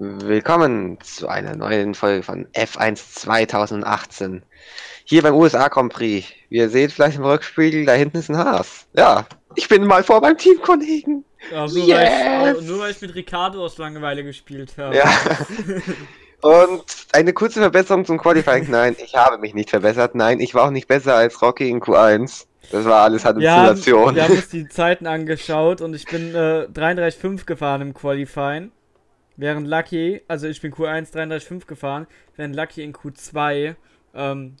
Willkommen zu einer neuen Folge von F1 2018. Hier beim USA Grand Prix. Wie ihr seht vielleicht im Rückspiegel, da hinten ist ein Haas. Ja, ich bin mal vor beim Teamkollegen. Ja, nur, yes! weil ich, nur weil ich mit Ricardo aus Langeweile gespielt habe. Ja. Und eine kurze Verbesserung zum Qualifying. Nein, ich habe mich nicht verbessert. Nein, ich war auch nicht besser als Rocky in Q1. Das war alles Halluzination. Wir haben, wir haben uns die Zeiten angeschaut und ich bin äh, 33,5 gefahren im Qualifying. Während Lucky, also ich bin Q1 33,5 gefahren, während Lucky in Q2 ähm,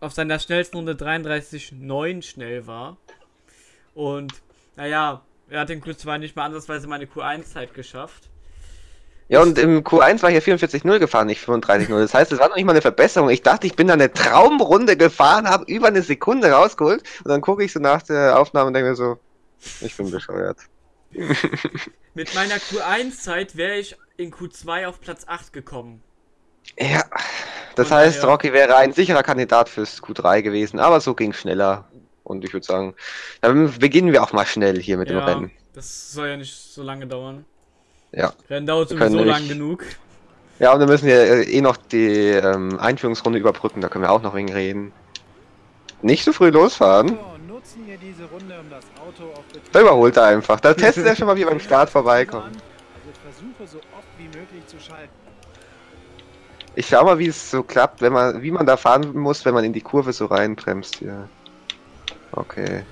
auf seiner schnellsten Runde 33,9 schnell war. Und naja, er hat in Q2 nicht mal ansatzweise meine Q1-Zeit geschafft. Ja, und im Q1 war ich ja 44-0 gefahren, nicht 35-0. Das heißt, es war noch nicht mal eine Verbesserung. Ich dachte, ich bin da eine Traumrunde gefahren, habe über eine Sekunde rausgeholt und dann gucke ich so nach der Aufnahme und denke mir so, ich bin bescheuert. Mit meiner Q1-Zeit wäre ich in Q2 auf Platz 8 gekommen. Ja, das Von heißt, daher... Rocky wäre ein sicherer Kandidat fürs Q3 gewesen, aber so ging schneller. Und ich würde sagen, dann beginnen wir auch mal schnell hier mit ja, dem Rennen. Das soll ja nicht so lange dauern. Ja. Rennen dauert sowieso lang genug. Ja, und wir müssen ja eh noch die ähm, Einführungsrunde überbrücken, da können wir auch noch wegen reden. Nicht so früh losfahren. Nutzen wir diese Runde, um das Auto auf da überholt er einfach. Da testet er schon mal, wie beim Start vorbeikommt. Also ich schau mal, wie es so klappt, wenn man, wie man da fahren muss, wenn man in die Kurve so reinbremst hier. Okay.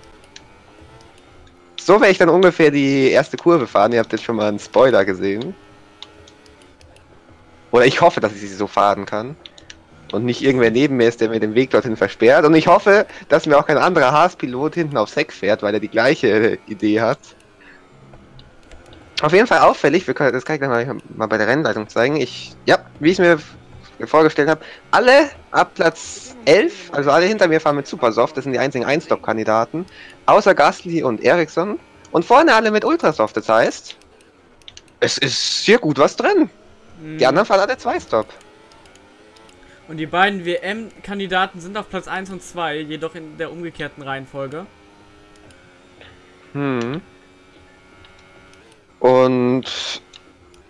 So werde ich dann ungefähr die erste Kurve fahren. Ihr habt jetzt schon mal einen Spoiler gesehen. Oder ich hoffe, dass ich sie so fahren kann und nicht irgendwer neben mir ist, der mir den Weg dorthin versperrt. Und ich hoffe, dass mir auch kein anderer Haas-Pilot hinten aufs Heck fährt, weil er die gleiche Idee hat. Auf jeden Fall auffällig, wir können, das kann ich gleich mal, mal bei der Rennleitung zeigen. Ich, ja, wie ich es mir vorgestellt habe, alle ab Platz 11, also alle hinter mir fahren mit Supersoft, das sind die einzigen Einstop-Kandidaten, außer Gastly und Ericsson. Und vorne alle mit Ultrasoft, das heißt, es ist sehr gut was drin. Die anderen fahren alle Zwei-Stop. Und die beiden WM-Kandidaten sind auf Platz 1 und 2, jedoch in der umgekehrten Reihenfolge. Hm. Und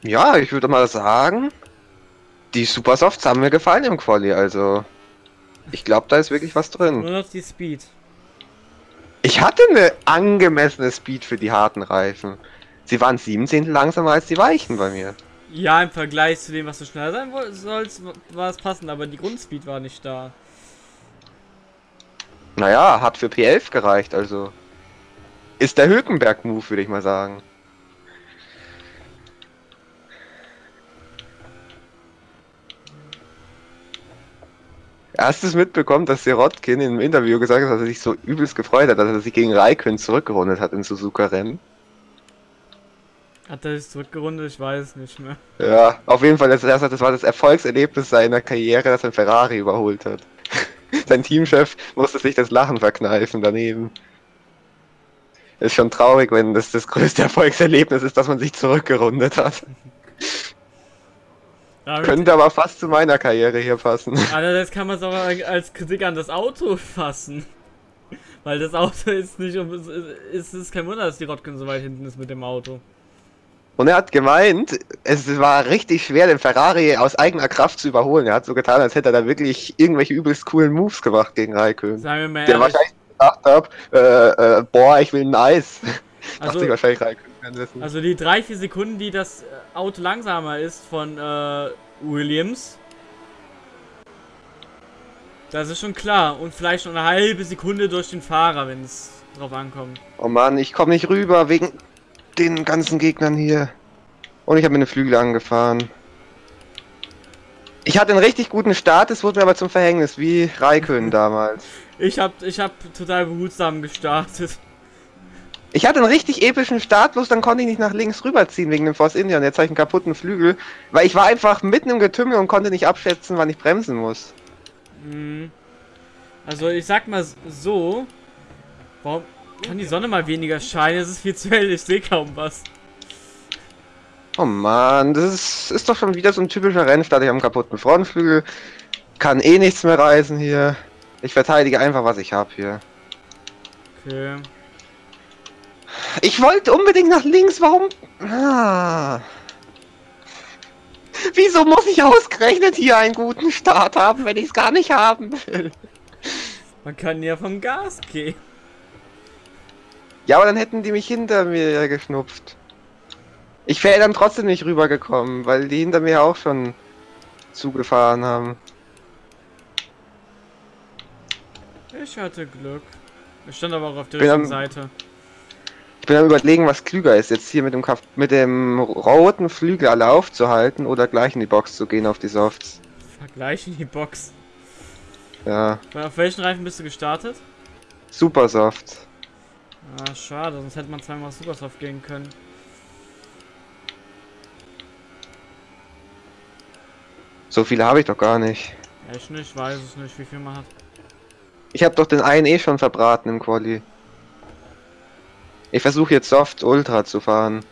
ja, ich würde mal sagen, die Supersofts haben mir gefallen im Quali, also ich glaube, da ist wirklich was drin. Nur noch die Speed. Ich hatte eine angemessene Speed für die harten Reifen. Sie waren 17 langsamer als die weichen bei mir. Ja, im Vergleich zu dem, was du schneller sein sollst, war es passend, aber die Grundspeed war nicht da. Naja, hat für P11 gereicht, also. Ist der Hülkenberg-Move, würde ich mal sagen. Hast mitbekommen, dass Sirotkin im Interview gesagt hat, dass er sich so übelst gefreut hat, dass er sich gegen Raikön zurückgerundet hat in Suzuka-Rennen? Hat er sich zurückgerundet? Ich weiß es nicht mehr. Ja, auf jeden Fall, das, das war das Erfolgserlebnis seiner Karriere, dass er Ferrari überholt hat. Sein Teamchef musste sich das Lachen verkneifen daneben. Ist schon traurig, wenn das das größte Erfolgserlebnis ist, dass man sich zurückgerundet hat. Ja, Könnte aber fast zu meiner Karriere hier passen. Alter, das kann man so als Kritik an das Auto fassen. Weil das Auto ist nicht, es ist kein Wunder, dass die Rotkin so weit hinten ist mit dem Auto. Und er hat gemeint, es war richtig schwer, den Ferrari aus eigener Kraft zu überholen. Er hat so getan, als hätte er da wirklich irgendwelche übelst coolen Moves gemacht gegen Raikön. Sagen wir mal Der ehrlich. wahrscheinlich gedacht hat, äh, äh, boah, ich will ein Eis. Also, sich wahrscheinlich Raikön also die drei, vier Sekunden, die das äh, Auto langsamer ist von äh, Williams. Das ist schon klar. Und vielleicht noch eine halbe Sekunde durch den Fahrer, wenn es drauf ankommt. Oh Mann, ich komme nicht rüber wegen den ganzen Gegnern hier. Und ich habe mir eine Flügel angefahren. Ich hatte einen richtig guten Start, es wurde mir aber zum Verhängnis, wie Raikön damals. Ich habe ich hab total behutsam gestartet. Ich hatte einen richtig epischen Start, bloß dann konnte ich nicht nach links rüberziehen wegen dem Force India und jetzt habe ich einen kaputten Flügel, weil ich war einfach mitten im Getümmel und konnte nicht abschätzen, wann ich bremsen muss. Mhm. Also ich sag mal so, warum, kann die Sonne mal weniger scheinen? Es ist viel zu hell, ich sehe kaum was. Oh man, das ist, ist doch schon wieder so ein typischer Rennstart. Ich habe einen kaputten Frontflügel. Kann eh nichts mehr reisen hier. Ich verteidige einfach, was ich habe hier. Okay. Ich wollte unbedingt nach links, warum? Ah. Wieso muss ich ausgerechnet hier einen guten Start haben, wenn ich es gar nicht haben will? Man kann ja vom Gas gehen. Ja, aber dann hätten die mich hinter mir geschnupft. Ich wäre dann trotzdem nicht rübergekommen, weil die hinter mir auch schon zugefahren haben. Ich hatte Glück. Ich stand aber auch auf der Bin richtigen am- Seite. Ich bin am überlegen, was klüger ist, jetzt hier mit dem Kaf mit dem roten Flügel alle aufzuhalten oder gleich in die Box zu gehen auf die Softs. Vergleichen die Box. Ja, Auf welchen Reifen bist du gestartet? super soft. Ah, schade, sonst hätte man zweimal Supersoft gehen können. So viele habe ich doch gar nicht. Echt nicht, weiß es nicht, wie viel man hat. Ich habe doch den einen eh schon verbraten im Quali. Ich versuche jetzt Soft Ultra zu fahren.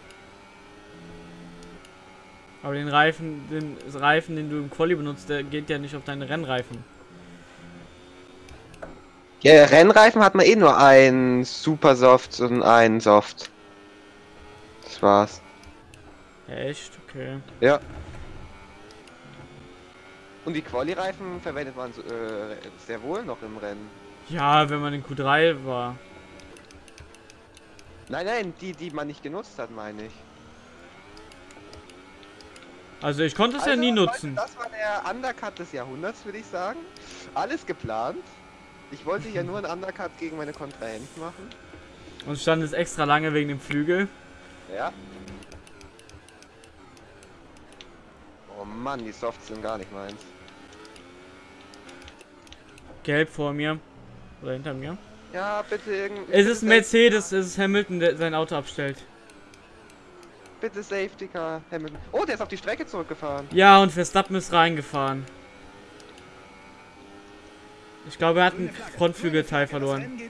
Aber den Reifen, den Reifen, den du im Quali benutzt, der geht ja nicht auf deine Rennreifen. Ja, Rennreifen hat man eh nur einen Super Soft und einen Soft. Das war's. Echt? Okay. Ja. Und die Quali-Reifen verwendet man so, äh, sehr wohl noch im Rennen. Ja, wenn man in Q3 war. Nein, nein, die, die man nicht genutzt hat, meine ich. Also ich konnte es ja Also, nie Leute, nutzen. Das war der Undercut des Jahrhunderts, würde ich sagen. Alles geplant. Ich wollte ja nur einen Undercut gegen meine Kontrahenten machen. Und stand es extra lange wegen dem Flügel. Ja. Oh Mann, die Softs sind gar nicht meins. Gelb vor mir. Oder hinter mir. Ja, bitte irgend. Es ist Mercedes, es ist Hamilton, der sein Auto abstellt. Bitte Safety Car, Hamilton. Oh, der ist auf die Strecke zurückgefahren. Ja, und Verstappen ist reingefahren. Ich glaube, er hat einen Frontflügelteil verloren.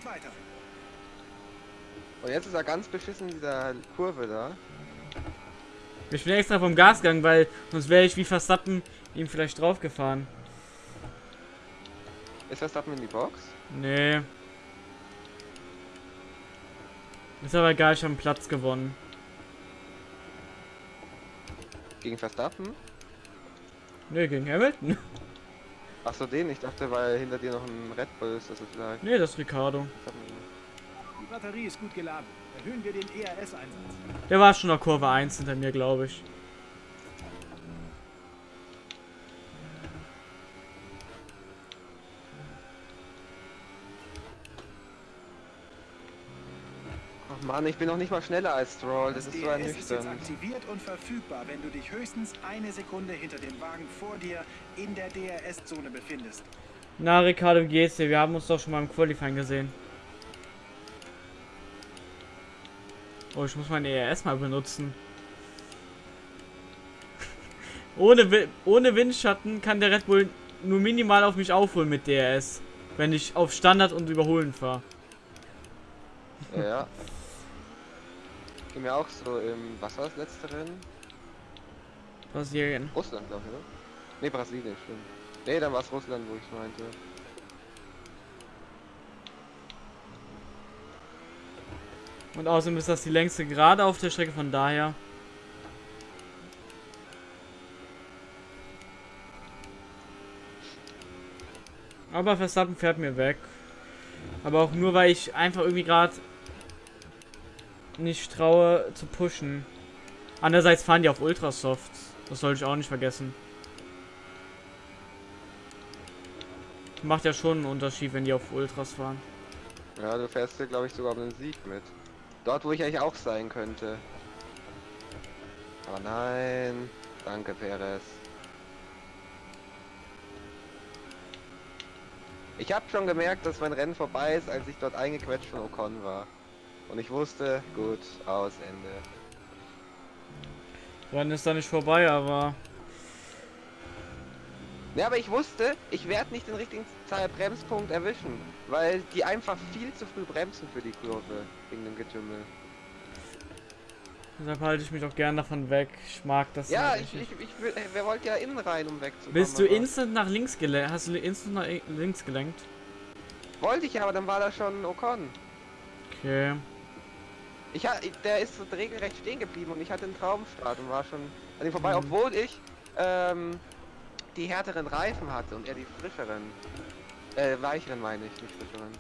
Und jetzt ist er ganz beschissen in dieser Kurve da. Ich bin extra vom Gas gegangen, weil sonst wäre ich wie Verstappen ihm vielleicht draufgefahren. Ist Verstappen in die Box? Nee. Ist aber egal, ich habe einen Platz gewonnen. Gegen Verstappen? Nee, gegen Hamilton. Achso, den. Ich dachte, weil hinter dir noch ein Red Bull ist, das ist vielleicht. Nee, das ist Ricardo. Die Batterie ist gut geladen. Erhöhen wir den ERS-Einsatz. Der war schon auf Kurve 1 hinter mir, glaube ich. Mann, ich bin noch nicht mal schneller als Stroll. Das Das ist so ERS ist jetzt aktiviert und verfügbar, wenn du dich höchstens eine Sekunde hinter dem Wagen vor dir in der DRS-Zone befindest. Na, Ricardo, wie geht's dir? Wir haben uns doch schon mal im Qualifying gesehen. Oh, ich muss mein ERS mal benutzen. ohne, ohne Windschatten kann der Red Bull nur minimal auf mich aufholen mit DRS. Wenn ich auf Standard und Überholen fahre. Ja. Ging mir auch so im. Was war das letzte Rennen? Brasilien. Russland, glaube ich, oder? Ne, Brasilien, stimmt. Ne, dann war es Russland, wo ich meinte. Und außerdem ist das die längste Gerade auf der Strecke, von daher. Aber Verstappen fährt mir weg. Aber auch nur, weil ich einfach irgendwie gerade nicht traue zu pushen. Andererseits fahren die auf Ultrasoft. Das sollte ich auch nicht vergessen. Macht ja schon einen Unterschied, wenn die auf Ultras fahren. Ja, du fährst hier, glaube ich, sogar um den Sieg mit. Dort, wo ich eigentlich auch sein könnte. Aber nein. Danke, Perez. Ich habe schon gemerkt, dass mein Rennen vorbei ist, als ich dort eingequetscht von Ocon war. Und ich wusste, gut, aus, Ende. Rennen ist da nicht vorbei, aber Ja, aber ich wusste, ich werde nicht den richtigen Bremspunkt erwischen, weil die einfach viel zu früh bremsen für die Kurve wegen dem Getümmel. deshalb halte ich mich auch gern davon weg. Ich mag das Ja, ich, nicht. ich, ich will, wer wollte ja innen rein, um wegzukommen. Bist du instant nach links gelenkt? Hast du instant nach links gelenkt? Wollte ich ja, aber dann war da schon Ocon. Okay. Ich ha, der ist regelrecht stehen geblieben und ich hatte einen Traumstart und war schon an ihm vorbei, Mhm. obwohl ich ähm, die härteren Reifen hatte und er die frischeren. Äh, weicheren meine ich, nicht frischeren.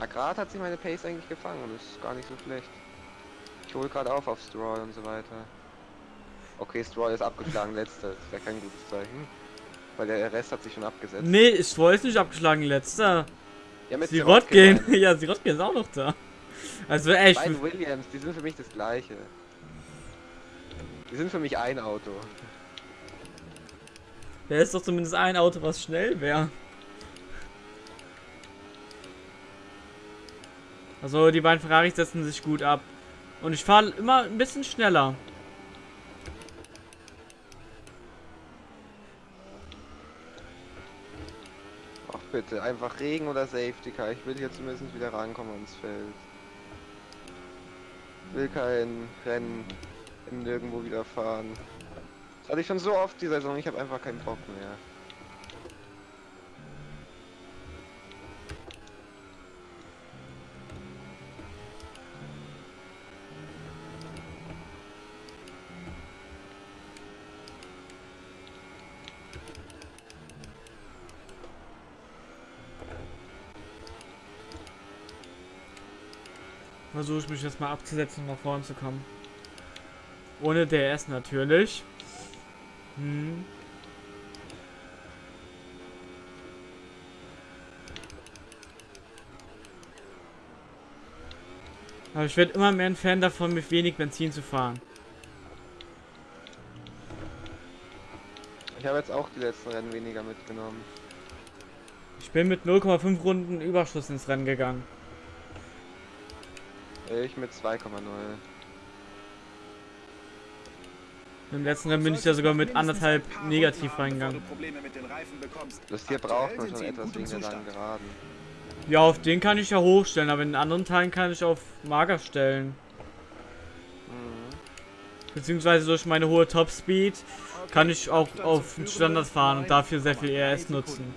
Agrat hat sich meine Pace eigentlich gefangen und ist gar nicht so schlecht. Ich hole gerade auf auf Stroll und so weiter. Okay, Stroll ist abgeschlagen, letzter. Das wäre kein gutes Zeichen. Weil der Rest hat sich schon abgesetzt. Nee, ich wollte nicht abgeschlagen, letzter. Ja, mit. Sirotkin ja, Sirotkin ist auch noch da. Also echt. Beiden Williams, die sind für mich das gleiche. Die sind für mich ein Auto. Da ist doch zumindest ein Auto, was schnell wäre. Also die beiden Ferraris setzen sich gut ab. Und ich fahre immer ein bisschen schneller. Ach bitte, einfach Regen oder Safety Car. Ich will hier zumindest wieder rankommen ans Feld. Will kein Rennen nirgendwo wieder fahren. Das hatte ich schon so oft die Saison, ich habe einfach keinen Bock mehr. Versuche ich mich jetzt mal abzusetzen, um nach vorne zu kommen. Ohne DS natürlich. Hm. Aber ich werde immer mehr ein Fan davon, mit wenig Benzin zu fahren. Ich habe jetzt auch die letzten Rennen weniger mitgenommen. Ich bin mit 0,5 Runden Überschuss ins Rennen gegangen. Ich mit 2,0. Im letzten Rennen bin ich ja sogar mit anderthalb negativ reingegangen. Das hier braucht man schon etwas wegen der langen Geraden. Ja, auf den kann ich ja hochstellen, aber in den anderen Teilen kann ich auf mager stellen. Mhm. Beziehungsweise durch meine hohe Topspeed kann ich auch auf Standard fahren und dafür sehr viel ERS nutzen.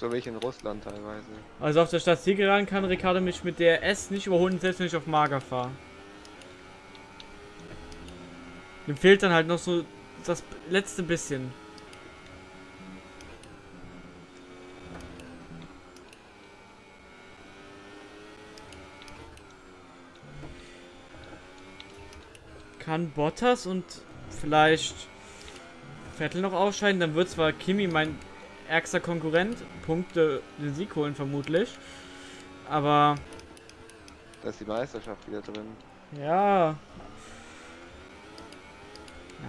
So wie ich in Russland teilweise. Also auf der Stadt Zielgeraden kann Ricardo mich mit der S nicht überholen, selbst wenn ich auf mager fahre. Dem fehlt dann halt noch so das letzte bisschen. Kann Bottas und vielleicht Vettel noch ausscheiden, dann wird zwar Kimi mein ärgster Konkurrent, Punkte den Sieg holen vermutlich, aber Da ist die Meisterschaft wieder drin. ja.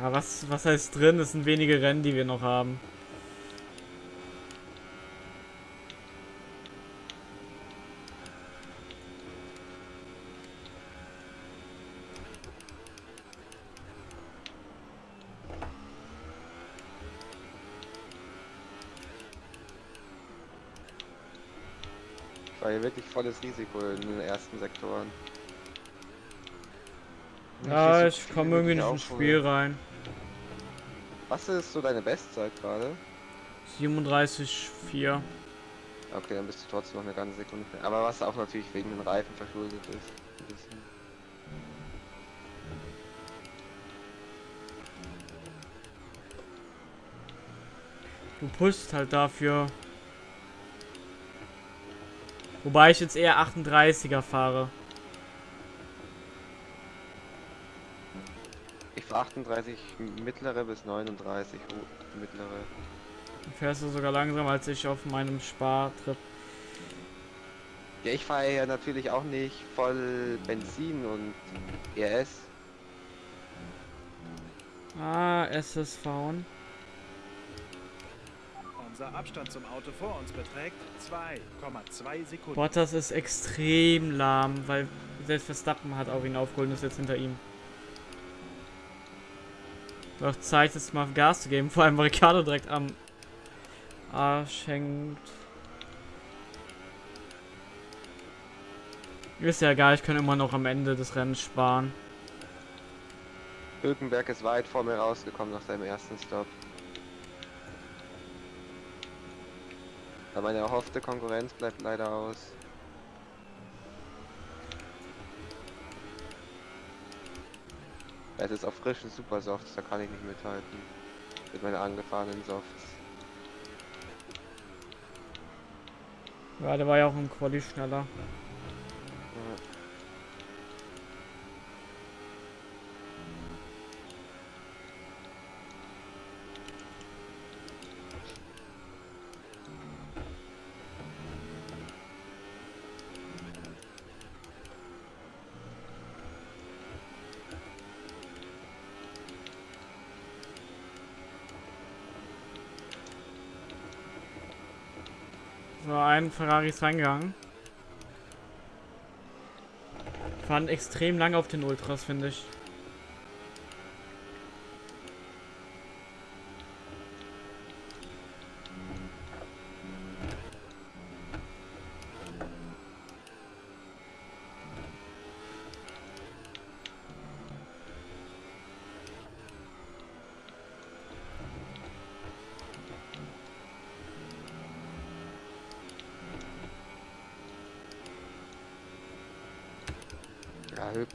Ja, was, was heißt drin? Es sind wenige Rennen, die wir noch haben. War hier wirklich volles Risiko in den ersten Sektoren. Ja, so ich viel, komme wie irgendwie ich nicht ins. Spiel rein. Was ist so deine Bestzeit gerade? 37,4. Okay, dann bist du trotzdem noch eine ganze Sekunde. schnell. Aber was auch natürlich wegen den Reifen verschuldet ist. Du pushst halt dafür. Wobei ich jetzt eher 38er fahre. Ich fahre 38 mittlere bis 39 ho- mittlere. Dann fährst du sogar langsamer als ich auf meinem Spartrip. Ja, ich fahre ja natürlich auch nicht voll Benzin und E ERS. Ah, SSV. Unser Abstand zum Auto vor uns beträgt 2,2 Sekunden. Bottas ist extrem lahm, weil selbst Verstappen hat auch ihn aufgeholt und ist jetzt hinter ihm. Auch Zeit, jetzt mal Gas zu geben, vor allem Ricardo direkt am Arsch hängt. Ist ja egal, ich kann immer noch am Ende des Rennens sparen. Hülkenberg ist weit vor mir rausgekommen nach seinem ersten Stop. Aber meine erhoffte Konkurrenz bleibt leider aus. Es ist auf frischen Supersofts, da kann ich nicht mithalten. Mit meinen angefahrenen Softs. Ja, der war ja auch im Quali schneller. Ja. So, ein Ferrari ist reingegangen. Fahren extrem lange auf den Ultras, finde ich.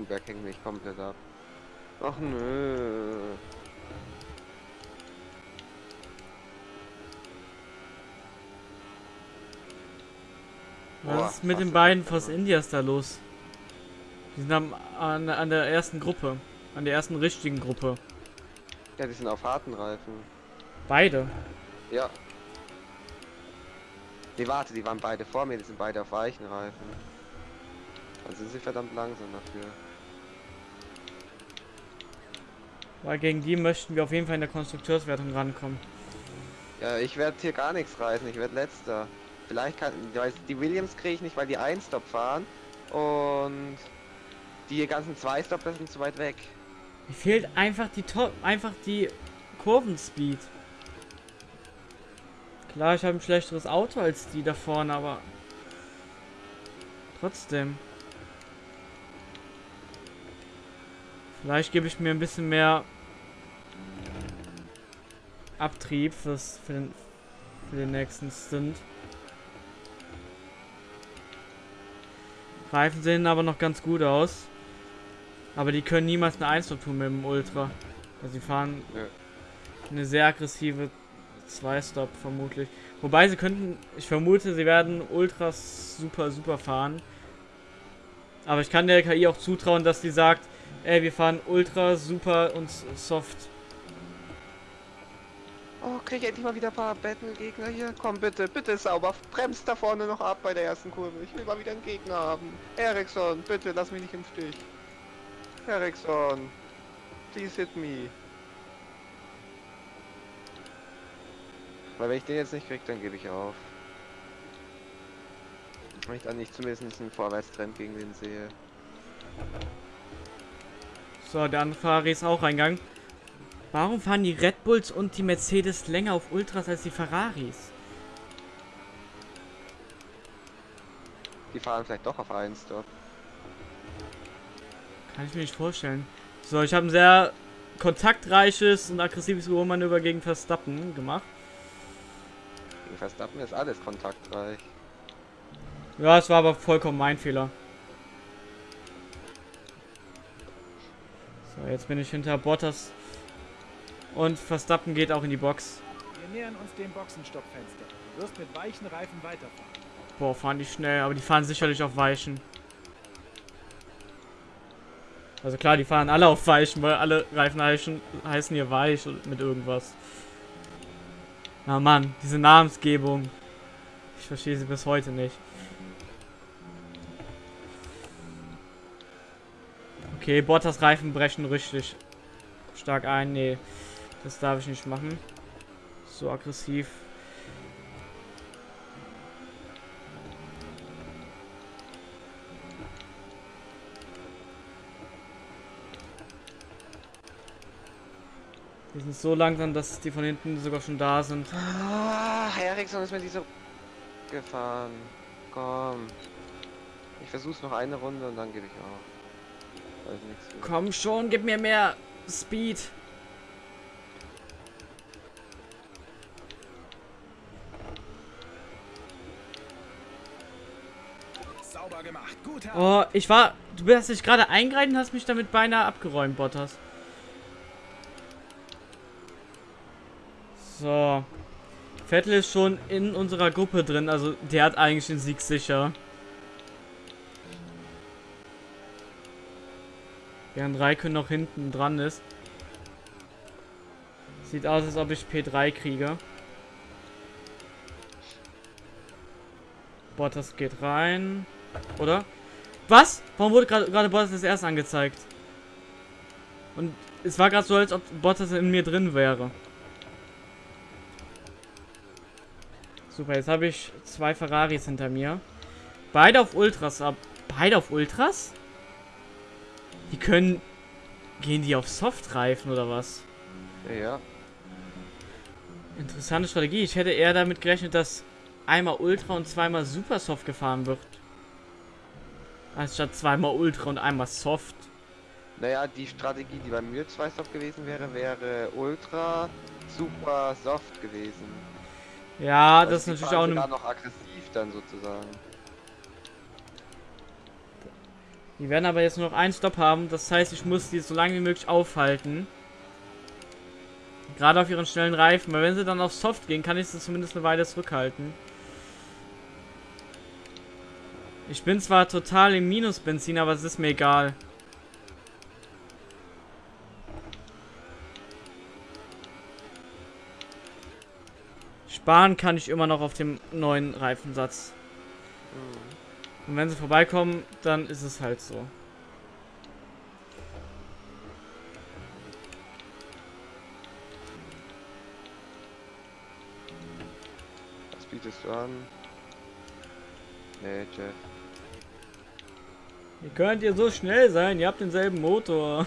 Ja, Hülkenberg hängt mich komplett ab. Ach nö. Was Boah, ist mit den beiden. Force Indias da los? Die sind am, an, an der ersten Gruppe. An der ersten richtigen Gruppe. Ja, die sind auf harten Reifen. Beide. Ja. Nee, warte, die waren beide vor mir, die sind beide auf weichen Reifen. Dann sind sie verdammt langsam dafür. Weil gegen die möchten wir auf jeden Fall in der Konstrukteurswertung rankommen. Ja, ich werde hier gar nichts reißen, ich werde letzter. Vielleicht kann, die Williams kriege ich nicht, weil die ein Stop fahren und die ganzen zwei Stop das sind zu weit weg. Mir fehlt einfach die Top, einfach die Kurvenspeed. Klar, ich habe ein schlechteres Auto als die da vorne, aber trotzdem. Vielleicht gebe ich mir ein bisschen mehr Abtrieb fürs, für, den, für den nächsten Stint. Reifen sehen aber noch ganz gut aus. Aber die können niemals eine 1 tun mit dem Ultra. Also sie fahren Nö. eine sehr aggressive 2-Stop vermutlich. Wobei sie könnten, ich vermute, sie werden Ultras super, super fahren. Aber ich kann der KI auch zutrauen, dass die sagt, ey, wir fahren Ultra, super und soft. Oh, krieg ich endlich mal wieder ein paar Battle-Gegner hier? Komm bitte, bitte sauber, bremst da vorne noch ab bei der ersten Kurve. Ich will mal wieder einen Gegner haben. Ericsson, bitte lass mich nicht im Stich. Ericsson, please hit me. Weil wenn ich den jetzt nicht krieg, dann gebe ich auf. Wenn ich dann nicht zumindest einen Vorwärtstrend gegen den sehe. So, der andere Ferrari ist auch reingegangen. Warum fahren die Red Bulls und die Mercedes länger auf Ultras als die Ferraris? Die fahren vielleicht doch auf einen Stop. Kann ich mir nicht vorstellen. So, ich habe ein sehr kontaktreiches und aggressives Überholmanöver gegen Verstappen gemacht. Gegen Verstappen ist alles kontaktreich. Ja, es war aber vollkommen mein Fehler. So, jetzt bin ich hinter Bottas. Und Verstappen geht auch in die Box. Wir nähern uns dem Boxenstoppfenster. Du wirst mit weichen Reifen weiterfahren. Boah, fahren die schnell, aber die fahren sicherlich auf Weichen. Also klar, die fahren alle auf Weichen, weil alle Reifen heißen, heißen hier Weich mit irgendwas. Na Mann, diese Namensgebung. Ich verstehe sie bis heute nicht. Okay, Bottas Reifen brechen richtig stark ein. Nee, das darf ich nicht machen. So aggressiv. Die sind so langsam, dass die von hinten sogar schon da sind. Ah, Ericsson ist mir diese gefahren. Komm. Ich versuch's noch eine Runde und dann gebe ich auf. Komm schon, gib mir mehr Speed. Oh, ich war... Du hast dich gerade eingreifen und hast mich damit beinahe abgeräumt, Bottas. So. Vettel ist schon in unserer Gruppe drin, also der hat eigentlich den Sieg sicher. Während Raikön noch hinten dran ist. Sieht aus, als ob ich P3 kriege. Bottas geht rein. Oder? Was? Warum wurde gerade Bottas das erst angezeigt? Und es war gerade so, als ob Bottas in mir drin wäre. Super, jetzt habe ich zwei Ferraris hinter mir. Beide auf Ultras ab. Beide auf Ultras? Die können... Gehen die auf Softreifen oder was? Ja. Interessante Strategie. Ich hätte eher damit gerechnet, dass einmal Ultra und zweimal Super Soft gefahren wird. Anstatt zweimal Ultra und einmal Soft. Naja, die Strategie, die bei mir zwei Soft gewesen wäre, wäre Ultra Super Soft gewesen. Ja, Also das ist natürlich auch eine... noch aggressiv dann sozusagen. Die werden aber jetzt nur noch einen Stopp haben. Das heißt, ich muss die so lange wie möglich aufhalten. Gerade auf ihren schnellen Reifen. Weil wenn sie dann auf Soft gehen, kann ich sie zumindest eine Weile zurückhalten. Ich bin zwar total im Minus-Benzin, aber es ist mir egal. Sparen kann ich immer noch auf dem neuen Reifensatz. Und wenn sie vorbeikommen, dann ist es halt so. Was bietest du an? Nee, Jeff. Wie könnt ihr so schnell sein? Ihr habt denselben Motor.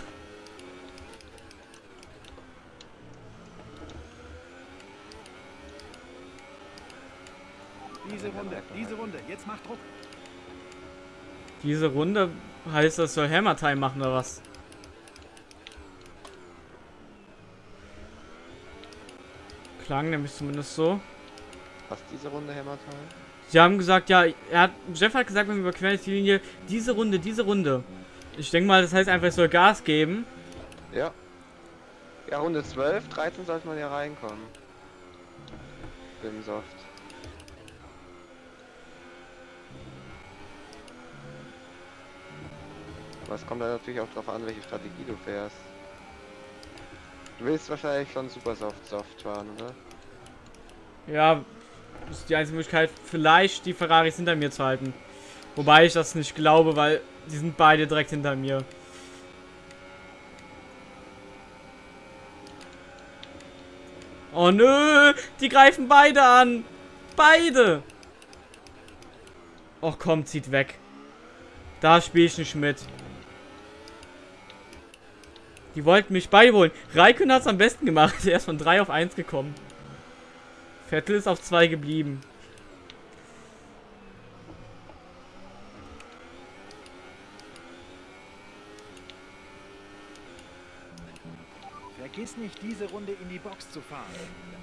Diese Runde, diese Runde, jetzt macht Druck. Diese Runde heißt, das soll Hammer Time machen oder was? Klang nämlich zumindest so. Was diese Runde Hammer Time? Sie haben gesagt, ja, er hat, Jeff hat gesagt, wenn wir überqueren die Linie, diese Runde, diese Runde. Ich denke mal, das heißt einfach, ich soll Gas geben. Ja. Ja, Runde 12, 13 sollte man ja reinkommen. Im Soft. Aber es kommt dann natürlich auch darauf an, welche Strategie du fährst. Du willst wahrscheinlich schon super soft soft fahren, oder? Ja, ist die einzige Möglichkeit, vielleicht die Ferraris hinter mir zu halten. Wobei ich das nicht glaube, weil die sind beide direkt hinter mir. Oh nö, die greifen beide an. Beide. Och komm, zieht weg. Da spiele ich nicht mit. Die wollten mich beiholen. Raikön hat es am besten gemacht. Er ist von 3 auf 1 gekommen. Vettel ist auf 2 geblieben. Vergiss nicht, diese Runde in die Box zu fahren.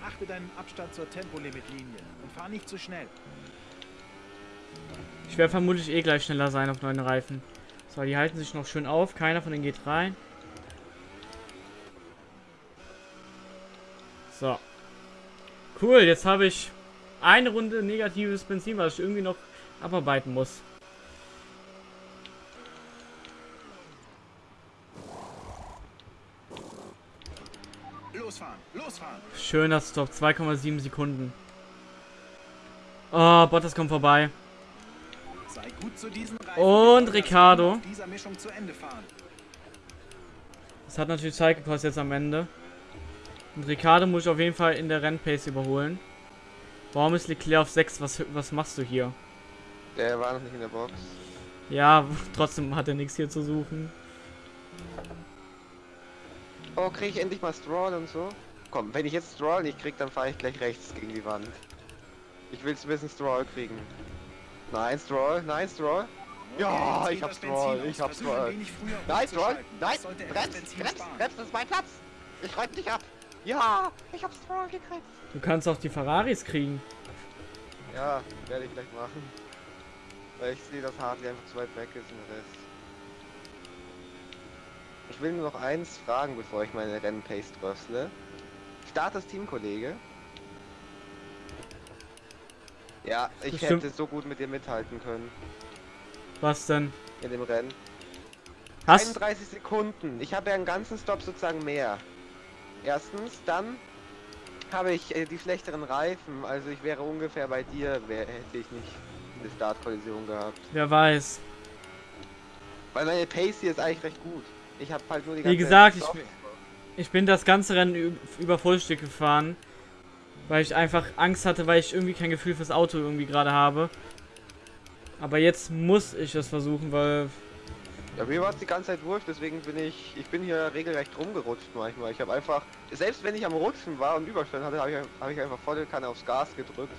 Achte deinen Abstand zur Tempolimitlinie und fahr nicht zu schnell. Ich werde vermutlich eh gleich schneller sein auf neuen Reifen. So, die halten sich noch schön auf. Keiner von denen geht rein. So. Cool, jetzt habe ich eine Runde negatives Benzin, was ich irgendwie noch abarbeiten muss. Losfahren, losfahren. Schöner Stop, 2,7 Sekunden. Oh, Bottas kommt vorbei. Sei gut zu diesen Reifen. Und Ricardo. Das hat natürlich Zeit gekostet jetzt am Ende. Und Ricardo muss ich auf jeden Fall in der Rennpace überholen. Warum ist Leclerc auf 6? Was, was machst du hier? Der war noch nicht in der Box. Ja, trotzdem hat er nichts hier zu suchen. Oh, krieg ich endlich mal Stroll und so? Komm, wenn ich jetzt Stroll nicht krieg, dann fahre ich gleich rechts gegen die Wand. Ich will ein bisschen Stroll kriegen. Nein, Stroll, nein, Stroll. Ja, jetzt ich hab Stroll, ich hab ein Stroll. Nein, Stroll, nein, bremst, bremst, bremst, das ist mein Platz. Ich reib dich ab. Ja, ich hab Stroll gekriegt. Du kannst auch die Ferraris kriegen. Ja, werde ich gleich machen. Weil ich sehe, dass Hartley einfach zu weit weg ist und der Rest. Ich will nur noch eins fragen, bevor ich meine Rennpace dröstle. Start das Teamkollege. Ja, ich Bestimmt. hätte so gut mit dir mithalten können Was denn? in dem Rennen. Hast 31 Sekunden. Ich habe ja einen ganzen Stop sozusagen mehr. Erstens, dann habe ich äh, die schlechteren Reifen. Also ich wäre ungefähr bei dir, wär, hätte ich nicht eine Startkollision gehabt. wer weiß. Weil meine Pace hier ist eigentlich recht gut. Ich habe halt nur die Wie ganze gesagt, Zeit ich-. Ich bin das ganze Rennen über Vollstück gefahren, weil ich einfach Angst hatte, weil ich irgendwie kein Gefühl fürs Auto irgendwie gerade habe. Aber jetzt muss ich es versuchen, weil Ja, mir war es die ganze Zeit wurscht, deswegen bin ich, ich bin hier regelrecht rumgerutscht manchmal. Ich habe einfach, selbst wenn ich am Rutschen war und Überstand hatte, habe ich, hab ich einfach volle Kanne aufs Gas gedrückt.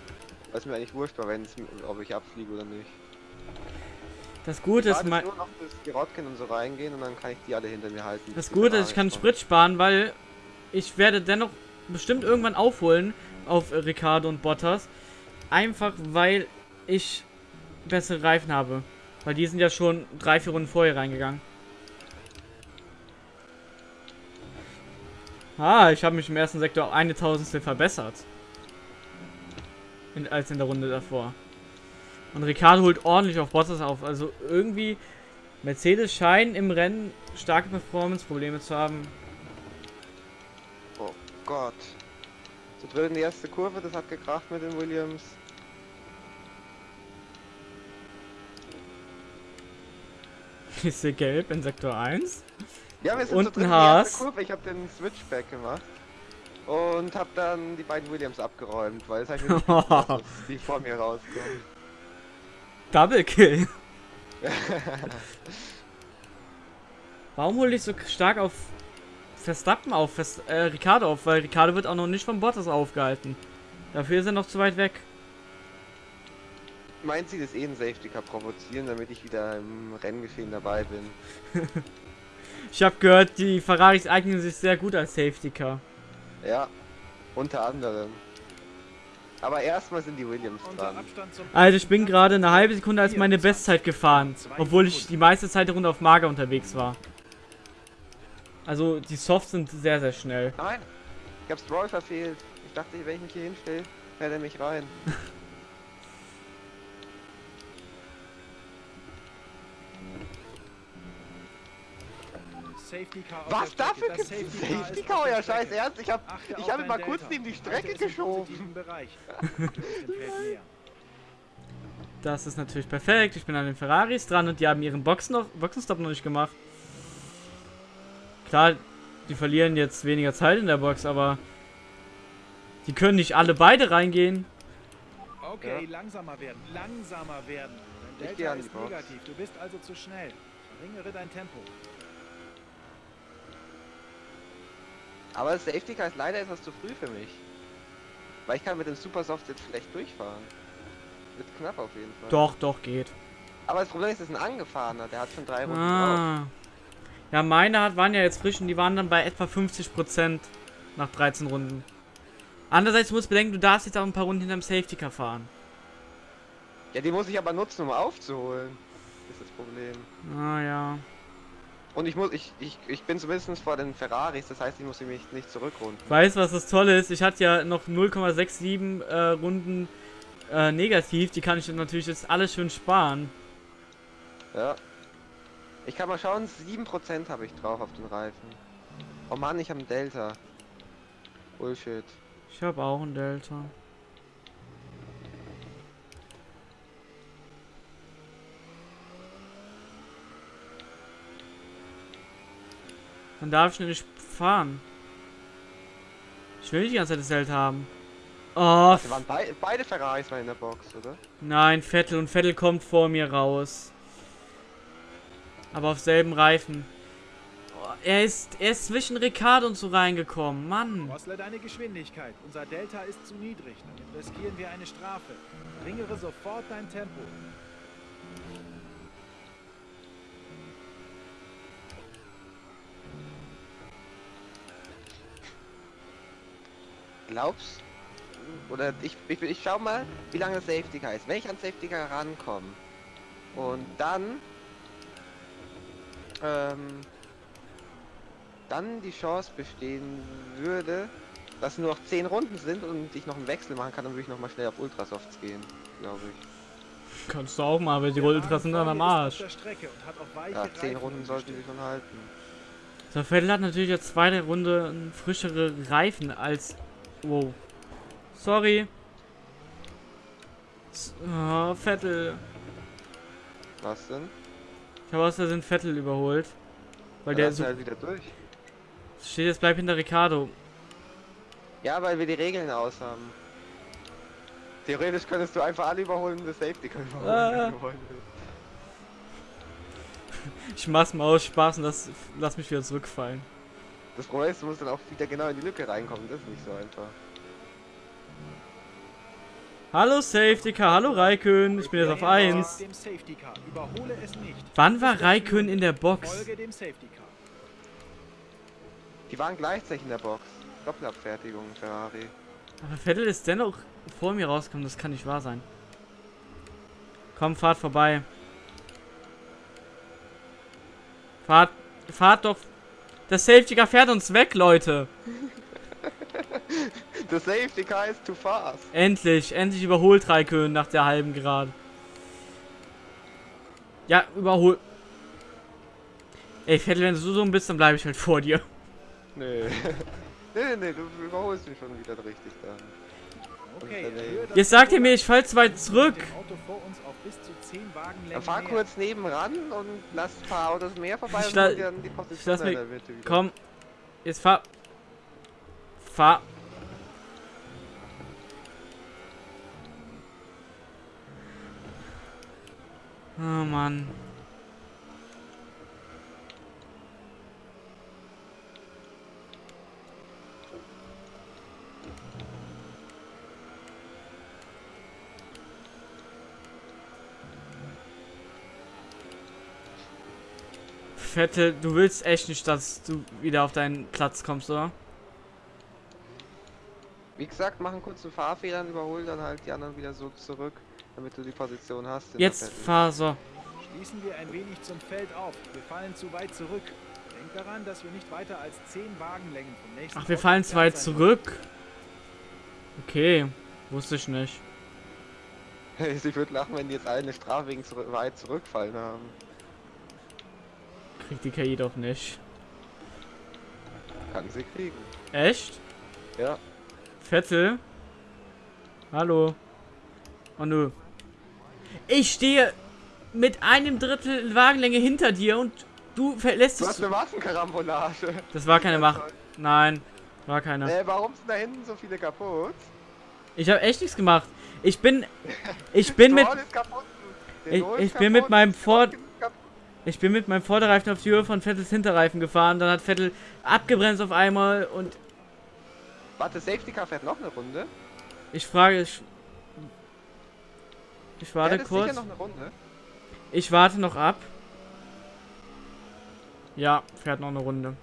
Was mir eigentlich wurscht war, wenn's, ob ich abfliege oder nicht. das Gute ist, mein, nur noch, bis die Rotkin und so reingehen und dann kann ich die alle hinter mir halten. das Gute ist, ich kann Sprit sparen, weil ich werde dennoch bestimmt irgendwann aufholen auf Ricardo und Bottas. Einfach weil ich bessere Reifen habe. Weil die sind ja schon drei, vier Runden vorher reingegangen. Ah, ich habe mich im ersten Sektor eine Tausendstel verbessert. In, als in der Runde davor. Und Ricardo holt ordentlich auf Bottas auf. Also irgendwie, Mercedes scheinen im Rennen starke Performance-Probleme zu haben. Oh Gott. So drin die erste Kurve, das hat gekracht mit den Williams. Ist hier gelb in Sektor 1? Ja, wir sind Und erste Haas. Kurve. Ich habe den Switchback gemacht. Und habe dann die beiden Williams abgeräumt, weil es halt nicht dass die vor mir rauskommen. Double Kill. Warum hole ich so stark auf Verstappen auf, Vers äh, Ricardo auf? Weil Ricardo wird auch noch nicht von Bottas aufgehalten. Dafür ist er noch zu weit weg. Meint sie das eh ein Safety Car provozieren, damit ich wieder im Renngeschehen dabei bin? Ich habe gehört, die Ferraris eignen sich sehr gut als Safety Car. Ja, unter anderem. Aber erstmal sind die Williams dran. Also ich bin gerade eine halbe Sekunde als meine Bestzeit gefahren, obwohl ich die meiste Zeit der Runde auf Mager unterwegs war. Also die Softs sind sehr, sehr schnell. Nein, ich hab's Stroll verfehlt. Ich dachte, wenn ich mich hier hinstelle, fährt er mich rein. Safety Car auf Was dafür Das gibt's Safety Car auf Ja, scheiß ernst. Ich hab, Achte ich auf hab dein mal kurz neben die Strecke es geschoben. Das ist natürlich perfekt. Ich bin an den Ferraris dran und die haben ihren Boxen noch, Boxenstopp noch nicht gemacht. Klar, die verlieren jetzt weniger Zeit in der Box, aber die können nicht alle beide reingehen. Okay, Ja. langsamer werden, langsamer werden. Dein Delta an die ist Box. negativ, du bist also zu schnell. Verringere dein Tempo. Aber das Safety Car ist leider etwas zu früh für mich. Weil ich kann mit dem Supersoft jetzt schlecht durchfahren. Wird knapp auf jeden Fall. Doch, doch, geht. Aber das Problem ist, es ist ein angefahrener. Der hat schon drei Runden drauf. Ah. Ja, meine hat, waren ja jetzt frisch und die waren dann bei etwa 50% nach 13 Runden. Andererseits musst du bedenken, du darfst jetzt auch ein paar Runden hinterm Safety Car fahren. Ja, die muss ich aber nutzen, um aufzuholen. Ist das Problem. Ah ja. Und ich muss, ich, ich, ich bin zumindest vor den Ferraris, das heißt, ich muss mich nicht zurückrunden. Weißt du, was das Tolle ist? Ich hatte ja noch 0,67 äh, Runden äh, negativ. Die kann ich natürlich jetzt alles schön sparen. Ja. Ich kann mal schauen, 7% habe ich drauf auf den Reifen. Oh Mann, ich habe einen Delta. Bullshit. Ich habe auch ein Delta. Dann darf ich nicht fahren. Ich will nicht die ganze Zeit das Delta haben. Oh, Wir waren bei, beide Ferraris waren in der Box, oder? nein, Vettel und Vettel kommt vor mir raus. Aber auf selben Reifen. Oh, er ist, er ist zwischen Ricardo und so reingekommen. Mann. Drossle deine Geschwindigkeit. Unser Delta ist zu niedrig. Damit riskieren wir eine Strafe. Verringere sofort dein Tempo. Glaubst Oder ich, ich, ich schau mal, wie lange das Safety Car ist. Wenn ich an Safety Car rankomme und dann ähm, dann die Chance bestehen würde, dass nur noch 10 Runden sind und ich noch einen Wechsel machen kann, dann würde ich noch mal schnell auf Ultrasofts gehen. glaube ich. Kannst du auch mal, aber die Der Ultras sind dann am Arsch. der Ja, zehn Reifen Runden sollten sie schon halten. So, Vettel hat natürlich jetzt zweite Runde frischere Reifen als. Wow. Sorry. Oh, Vettel. Was denn? Ich habe aus Versehen Vettel überholt. Weil Ja, der lass so. halt wieder durch. Steht jetzt bleib hinter Ricardo. Ja, weil wir die Regeln aus haben. Theoretisch könntest du einfach alle überholen und das Safety überholen. Ah. wollen willst. Ich mach's mal aus Spaß und das, lass mich wieder zurückfallen. Das Problem ist, du musst dann auch wieder genau in die Lücke reinkommen. Das ist nicht so einfach. Hallo Safety Car, hallo Raikön, ich bin jetzt auf Hinter 1. Dem Safety Car. Überhole es nicht. Wann war Raikön in der Box? Folge dem Safety Car. Die waren gleichzeitig in der Box. Doppelabfertigung, Ferrari. Aber Vettel ist dennoch vor mir rausgekommen, das kann nicht wahr sein. Komm, fahrt vorbei. Fahrt, fahrt doch. Das Safety Car fährt uns weg, Leute. The Safety Car is too fast. Endlich, endlich überholt Raikön nach der halben Grad. Ja, überhol. Ey, Vettel, wenn du so dumm bist, dann bleibe ich halt vor dir. Nee. nee, nee, nee, du überholst mich schon wieder richtig dann. Jetzt sagt ihr mir, ich fall zu weit zurück. Dem Auto vor uns auf bis zu 10 Wagenlängen Dann fahr kurz nebenan und lass ein paar Autos mehr vorbei Ich und dann die Position lass mich- in der Mitte wieder. Komm. Jetzt fahr. Fahr. Oh Mann. Vettel, du willst echt nicht, dass du wieder auf deinen Platz kommst, oder? Wie gesagt, mach einen kurzen Fahrfehler und überhol dann halt die anderen wieder so zurück, damit du die Position hast. Jetzt fahr so. Schließen wir ein wenig zum Feld auf. Wir fallen zu weit zurück. Denkt daran, dass wir nicht weiter als 10 Wagenlängen vom nächsten Ach, wir fallen zu weit zurück. Okay, wusste ich nicht. Ich würde lachen, wenn die jetzt alle eine Strafe wegen zurück, weit zurückfallen haben. Kriegt die KI doch nicht. Kann sie kriegen. Echt? Ja. Vettel? Hallo? Oh nö. Ich stehe mit einem Drittel Wagenlänge hinter dir und du verlässt Du dich. hast eine Massenkarambolage. Das war keine Macht. Nein, war keine. Äh, warum sind da hinten so viele kaputt? Ich habe echt nichts gemacht. Ich bin. Ich bin mit. Ich- ich bin mit meinem Ford-. Ich bin mit meinem Vorderreifen auf die Höhe von Vettels Hinterreifen gefahren. Dann hat Vettel abgebremst auf einmal und Warte, Safety Car fährt noch eine Runde. ich frage. Ich, ich warte kurz. noch eine Runde. Ich warte noch ab. Ja, fährt noch eine Runde.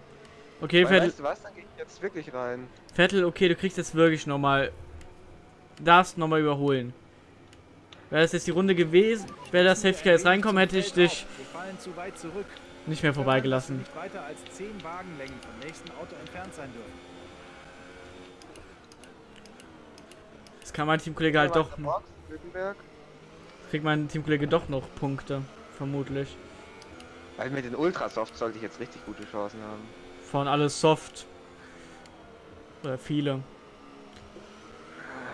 Okay, Weil, Vettel, weißt du was, dann gehe ich jetzt wirklich rein. Vettel, okay, du kriegst jetzt wirklich nochmal. Darfst nochmal überholen. Wäre das jetzt die Runde gewesen, wäre das ein jetzt reinkommen, hätte ich dich nicht mehr vorbeigelassen. Nicht weiter als 10 Wagenlängen vom nächsten Auto entfernt sein dürfen. Das kann mein Teamkollege halt doch. Kriegt mein Teamkollege doch noch Punkte. Vermutlich. Weil mit den Ultrasoft sollte ich jetzt richtig gute Chancen haben. Von alles soft. Oder viele.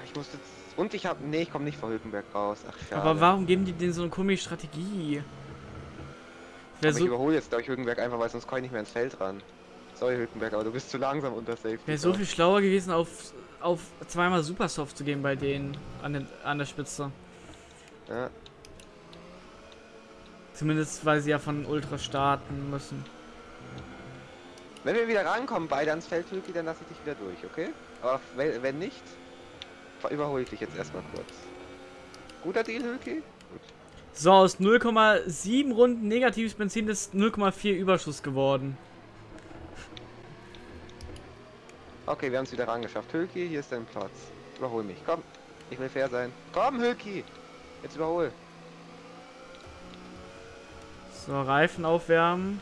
Ich muss jetzt. Und ich habe. Nee, ich komme nicht vor Hülkenberg raus. Ach, schade. Aber warum geben die denen so eine komische Strategie? Wäre Aber ich so, überhole jetzt, glaube ich, Hülkenberg einfach, weil sonst komme ich nicht mehr ins Feld ran. Sorry, Hülkenberg, aber du bist zu langsam unter Safety. wär so viel schlauer gewesen, auf, auf zweimal Supersoft zu gehen bei denen an, den, an der Spitze. Ja. Zumindest, weil sie ja von Ultra starten müssen. Wenn wir wieder rankommen, beide ans Feld, Hülki, dann lasse ich dich wieder durch, okay? Aber wenn, nicht, überhole ich dich jetzt erstmal kurz. Guter Deal, Hülki? Gut. So, aus 0,7 Runden negatives Benzin ist 0,4 Überschuss geworden. Okay, wir haben es wieder rangeschafft. Hülki, hier ist dein Platz. Überhol mich. Komm, ich will fair sein. Komm, Hülki! Jetzt überhol. So, Reifen aufwärmen.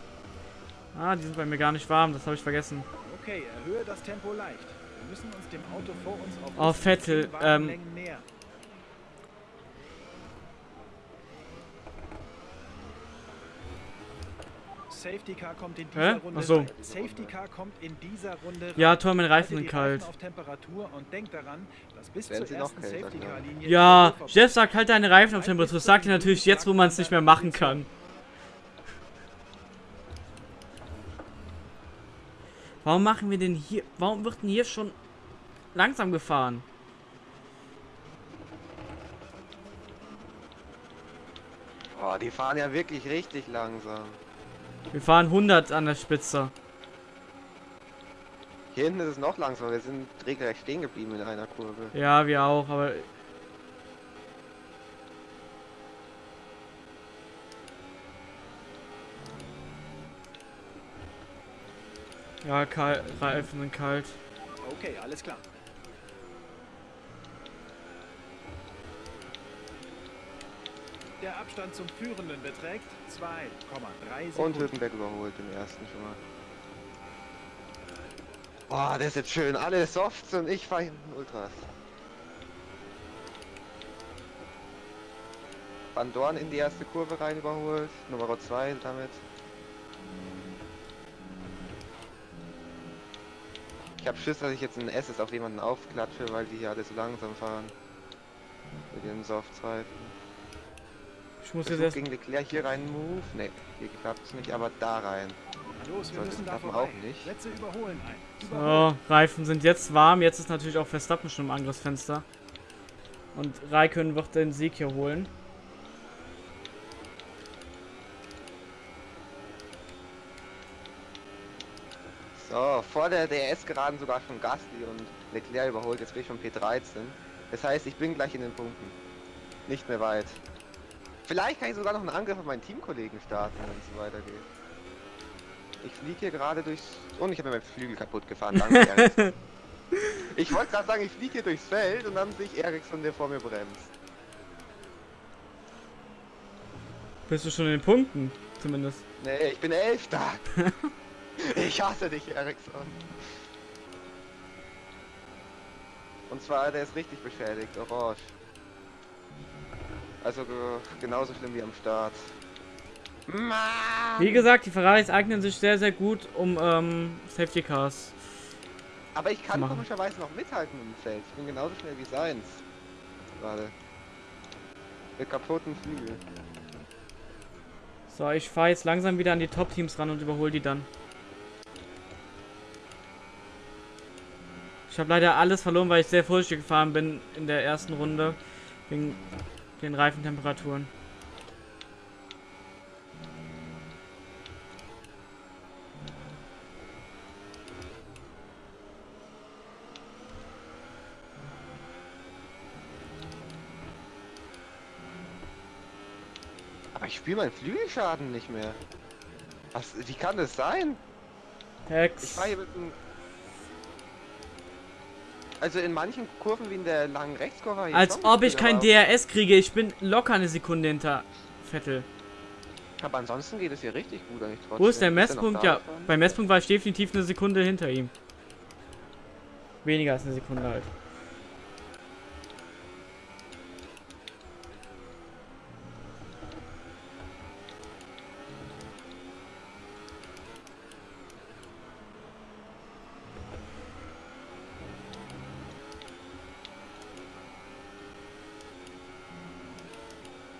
Ah, die sind bei mir gar nicht warm, das habe ich vergessen. Okay, erhöhe das Tempo leicht. Oh, Vettel. Ähm. Safety Car kommt in dieser Hä? Runde. Ach so. Safety Car kommt in dieser Runde. Ja, Tor, mein Reifen sind kalt. Daran, ja, Jeff sagt halt deine Reifen auf Temperatur. Das sagt er natürlich jetzt, wo man es nicht mehr machen kann. Warum machen wir denn hier... Warum wird denn hier schon langsam gefahren? Oh, die fahren ja wirklich richtig langsam. Wir fahren 100 an der Spitze. Hier hinten ist es noch langsamer. Wir sind regelrecht stehen geblieben in einer Kurve. Ja, wir auch, aber... Ja, kalt, Reifen sind kalt. Okay, alles klar. Der Abstand zum Führenden beträgt 2,3 Und Sekunden. Hülkenberg überholt den ersten schon mal. Oh, das ist jetzt schön. Alle Softs und ich fahre hinten Ultras. Van Dorn in die erste Kurve rein überholt. Nummer 2 damit. Ich habe Schiss, dass ich jetzt ein SS auf jemanden aufklatsche, weil die hier alle so langsam fahren. Mit ihren Softs-Reifen. Ich muss jetzt erst... gegen Leclerc hier rein Move. Ne, hier klappt es nicht, aber da rein. Los, wir Sollte müssen da vorbei. auch nicht. Überholen ein. Überholen. So, Reifen sind jetzt warm. Jetzt ist natürlich auch Verstappen schon im Angriffsfenster. Und Raikön wird den Sieg hier holen. So, vor der DRS geraden sogar schon Gasly und Leclerc überholt, jetzt bin ich schon P13. Das heißt, ich bin gleich in den Punkten. Nicht mehr weit. Vielleicht kann ich sogar noch einen Angriff auf meinen Teamkollegen starten, wenn es so weitergeht. Ich fliege hier gerade durchs... Und ich habe mir meinen Flügel kaputt gefahren, danke Ericsson. Ich wollte gerade sagen, ich fliege hier durchs Feld und dann sehe ich Ericsson, der vor mir bremst. Bist du schon in den Punkten? Zumindest. Nee, ich bin Elfter. ich hasse dich, Ericsson. Und zwar, der ist richtig beschädigt, orange. Also ge genauso schlimm wie am Start. Wie gesagt, die Ferraris eignen sich sehr, sehr gut, um ähm, Safety Cars. Aber ich kann machen. komischerweise noch mithalten im Feld. Ich bin genauso schnell wie seins. Gerade. Mit kaputten Flügel. So, ich fahre jetzt langsam wieder an die Top-Teams ran und überhole die dann. Ich habe leider alles verloren, weil ich sehr vorsichtig gefahren bin in der ersten Runde. Wegen den Reifentemperaturen. Aber ich spüre meinen Flügelschaden nicht mehr. Was, wie kann das sein? Ich Hex. fahre hier mit einem... Also in manchen Kurven wie in der langen Rechtskurve... Als ob ich kein DRS kriege. Ich bin locker eine Sekunde hinter Vettel. Aber ansonsten geht es hier richtig gut eigentlich trotzdem. Wo ist der er Messpunkt? Ja, beim Messpunkt war ich definitiv eine Sekunde hinter ihm. Weniger als eine Sekunde halt.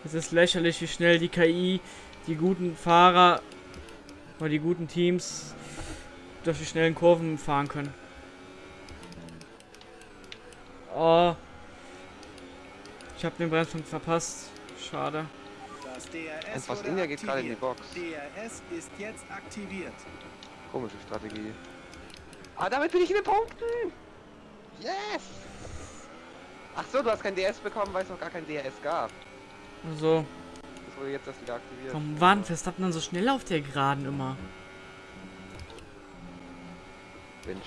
Es ist lächerlich, wie schnell die KI die guten Fahrer oder die guten Teams durch die schnellen Kurven fahren können. Oh. Ich habe den Bremspunkt verpasst. Schade. Das DRS Und India geht gerade in die. Box. DRS ist jetzt aktiviert. Komische Strategie. Ah, damit bin ich in den Punkten! Yes! Ach so, du hast kein DS bekommen, weil es noch gar kein DS gab. So. Das wurde jetzt erst wieder aktiviert. Warum waren Verstappen dann so schnell auf der Geraden immer?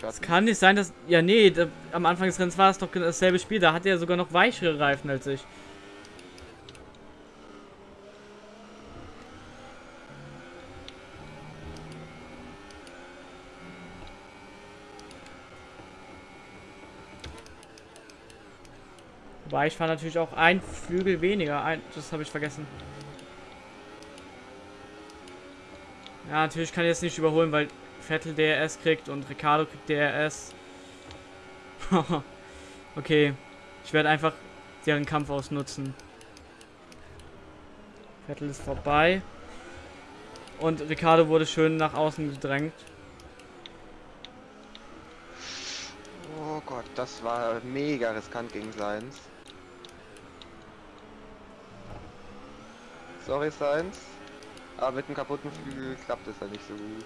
Es kann nicht sein, dass... Ja, nee, da, am Anfang des Rennens war es doch dasselbe Spiel. Da hat er sogar noch weichere Reifen als ich. Wobei ich fahre natürlich auch ein Flügel weniger. Ein, das habe ich vergessen. Ja, natürlich kann ich jetzt nicht überholen, weil Vettel DRS kriegt und Ricardo kriegt DRS. okay. Ich werde einfach deren Kampf ausnutzen. Vettel ist vorbei. Und Ricardo wurde schön nach außen gedrängt. Oh Gott, das war mega riskant gegen Seins. Sorry, Seins. Aber mit dem kaputten Flügel klappt es ja nicht so gut.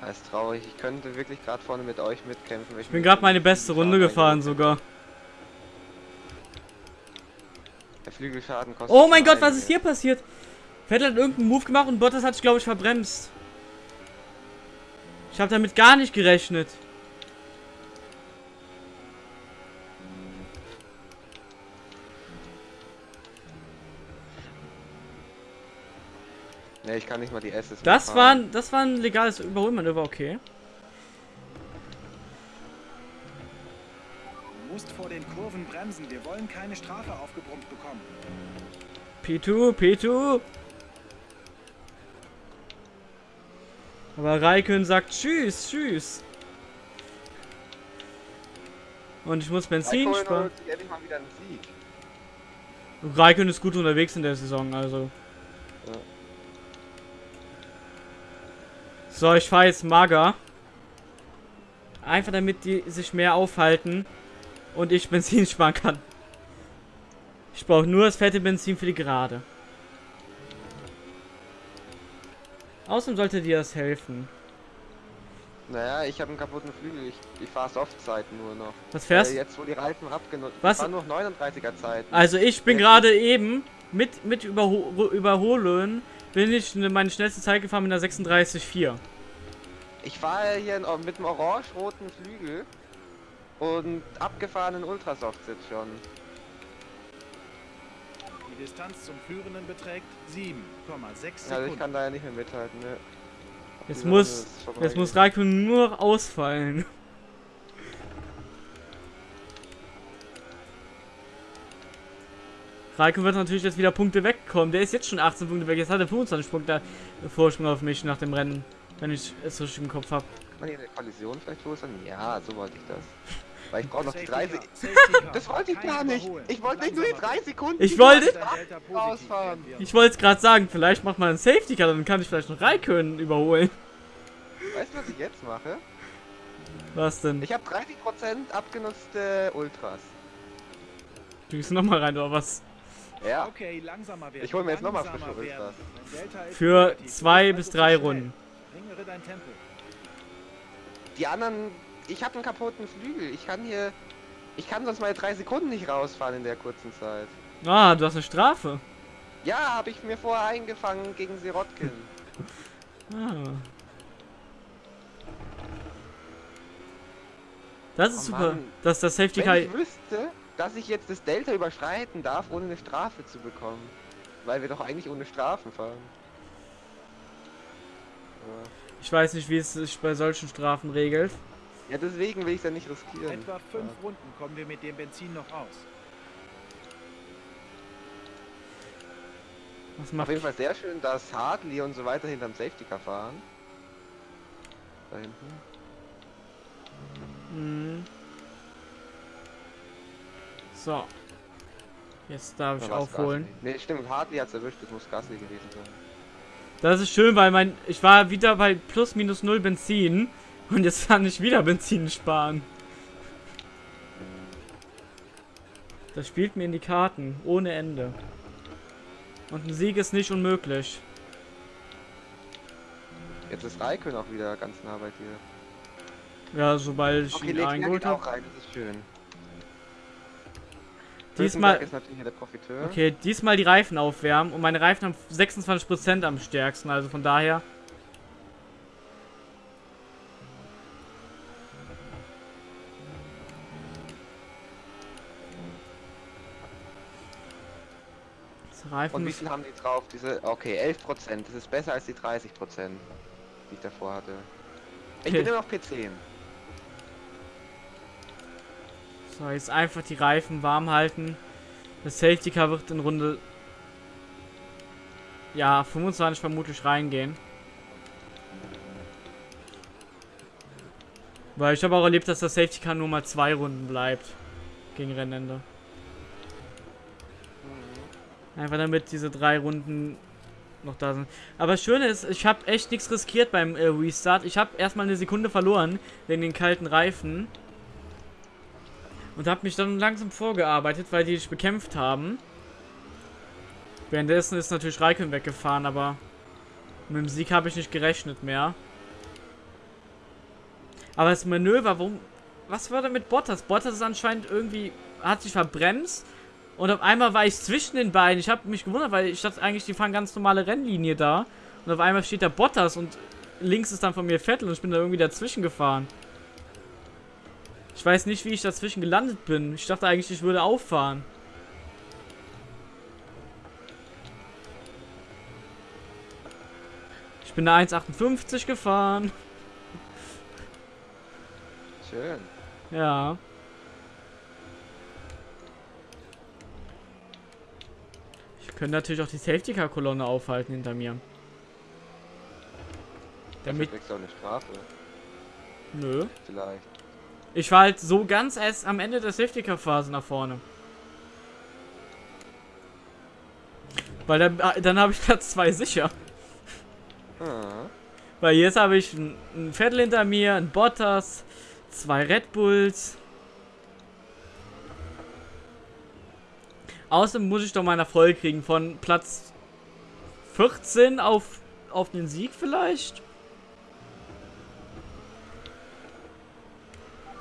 Das ist traurig. Ich könnte wirklich gerade vorne mit euch mitkämpfen. Ich bin gerade meine beste Runde gefahren sogar. Der Flügelschaden kostet. Oh mein Gott, was einige. ist hier passiert? Vettel hat irgendeinen Move gemacht und Bottas hat sich, glaube ich, verbremst. Ich habe damit gar nicht gerechnet. Ne, ich kann nicht mal die S's Das war, das war ein legales Überholmanöver, okay. Du musst vor den Kurven bremsen. Wir wollen keine Strafe aufgebrummt bekommen. P2, P2. Aber Raikön sagt Tschüss, Tschüss. Und ich muss Benzin sparen. Raikön ist gut unterwegs in der Saison, also. Ja. So, ich fahre jetzt Mager. Einfach damit die sich mehr aufhalten und ich Benzin sparen kann. Ich brauche nur das fette Benzin für die Gerade. Außerdem sollte dir das helfen. Naja, ich habe einen kaputten Flügel. Ich, ich fahre Softzeiten nur noch. Was fährst Äh, jetzt, wo die Reifen abgenutzt Was? Ich nur noch 39er Zeiten. Also ich bin gerade eben mit, mit Überho Überholen bin ich ne- meine schnellste Zeit gefahren mit einer 36,4. Ich fahre hier in, mit einem orange-roten Flügel und abgefahrenen Ultrasoft-Sitz schon. Die Distanz zum Führenden beträgt 7,6 Also Sekunden. ich kann da ja nicht mehr mithalten, ne? Jetzt Die muss, jetzt muss Raikön nur noch ausfallen. Raikön wird natürlich jetzt wieder Punkte wegkommen. Der ist jetzt schon 18 Punkte weg. Jetzt hat er 25 Punkte Vorsprung auf mich nach dem Rennen. Wenn ich es richtig im Kopf habe. Kann man hier eine Kollision vielleicht verursachen? Ja, so wollte ich das. Weil ich brauche noch die Safety 30. Car, Safety Car. Das wollte ich gar nicht. Ich wollte nicht nur die 3 Sekunden. Ich wollte- werden. Dein Delta positiv Ausfahren. werden wir. Ich wollte es gerade sagen, vielleicht macht man einen Safety Car, dann kann ich vielleicht noch Raikön überholen. Weißt du, was ich jetzt mache? Was denn? Ich habe 30% abgenutzte Ultras. Du gehst nochmal rein, oder was? Ja. Okay, langsamer werden. Ich hol mir jetzt nochmal frische. Ultras. Für zwei bis drei. Runden. Ringere dein Tempo. Die anderen. Ich habe einen kaputten Flügel. Ich kann hier. Ich kann sonst meine 3 Sekunden nicht rausfahren in der kurzen Zeit. Ah, du hast eine Strafe. Ja, habe ich mir vorher eingefangen gegen Sirotkin. Ah. Das ist Oh super, dass das Safety Car... Wenn ich wüsste, dass ich jetzt das Delta überschreiten darf, ohne eine Strafe zu bekommen. Weil wir doch eigentlich ohne Strafen fahren. Ja. Ich weiß nicht, wie es sich bei solchen Strafen regelt. Ja, deswegen will ich es ja nicht riskieren. Etwa fünf Ja. Runden kommen wir mit dem Benzin noch aus. Was Auf macht... jeden Fall sehr schön, dass Hartley und so weiter hinterm Safety Car fahren. Da hinten. Mhm. So. Jetzt darf ich war's aufholen. Ne, stimmt, Hartley hat's erwischt, das muss Gasly gewesen sein. Das ist schön, weil mein... Ich war wieder bei plus minus null Benzin. Und jetzt kann ich wieder Benzin sparen. Das spielt mir in die Karten. Ohne Ende. Und ein Sieg ist nicht unmöglich. Jetzt ist Raikön auch wieder ganz nah bei dir. Ja, sobald ich Okay, ihn eingeholt habe. rein, das ist schön. Diesmal, okay, diesmal die Reifen aufwärmen und meine Reifen haben 26% am stärksten, also von daher. Reifen Und wie viel haben die drauf? Diese, okay, 11%. Das ist besser als die 30%, die ich davor hatte. Ich bin immer noch P10. So, jetzt einfach die Reifen warm halten. Das Safety Car wird in Runde ja 25 vermutlich reingehen. Weil ich habe auch erlebt, dass das Safety Car nur mal zwei Runden bleibt gegen Rennende. Einfach damit diese drei Runden noch da sind. Aber das Schöne ist, ich habe echt nichts riskiert beim äh, Restart. Ich habe erstmal eine Sekunde verloren wegen den kalten Reifen. Und habe mich dann langsam vorgearbeitet, weil die dich bekämpft haben. Währenddessen ist natürlich Raikön weggefahren, aber mit dem Sieg habe ich nicht gerechnet mehr. Aber das Manöver, warum... Was war da mit Bottas? Bottas ist anscheinend irgendwie... Hat sich verbremst. Und auf einmal war ich zwischen den beiden. Ich habe mich gewundert, weil ich dachte eigentlich, die fahren ganz normale Rennlinie da. Und auf einmal steht da Bottas und links ist dann von mir Vettel und ich bin da irgendwie dazwischen gefahren. Ich weiß nicht, wie ich dazwischen gelandet bin. Ich dachte eigentlich, ich würde auffahren. Ich bin eine 1,58 gefahren. Schön. Ja. Könnte natürlich auch die Safety Car Kolonne aufhalten hinter mir. Dafür Damit. du auch eine Strafe. Nö. Vielleicht. Ich war halt so ganz erst am Ende der Safety Car Phase nach vorne. Weil dann, ah, dann habe ich Platz 2 sicher. Ah. Weil jetzt habe ich ein, ein Vettel hinter mir, ein Bottas, zwei Red Bulls. Außerdem muss ich doch mal einen Erfolg kriegen von Platz 14 auf, auf den Sieg vielleicht.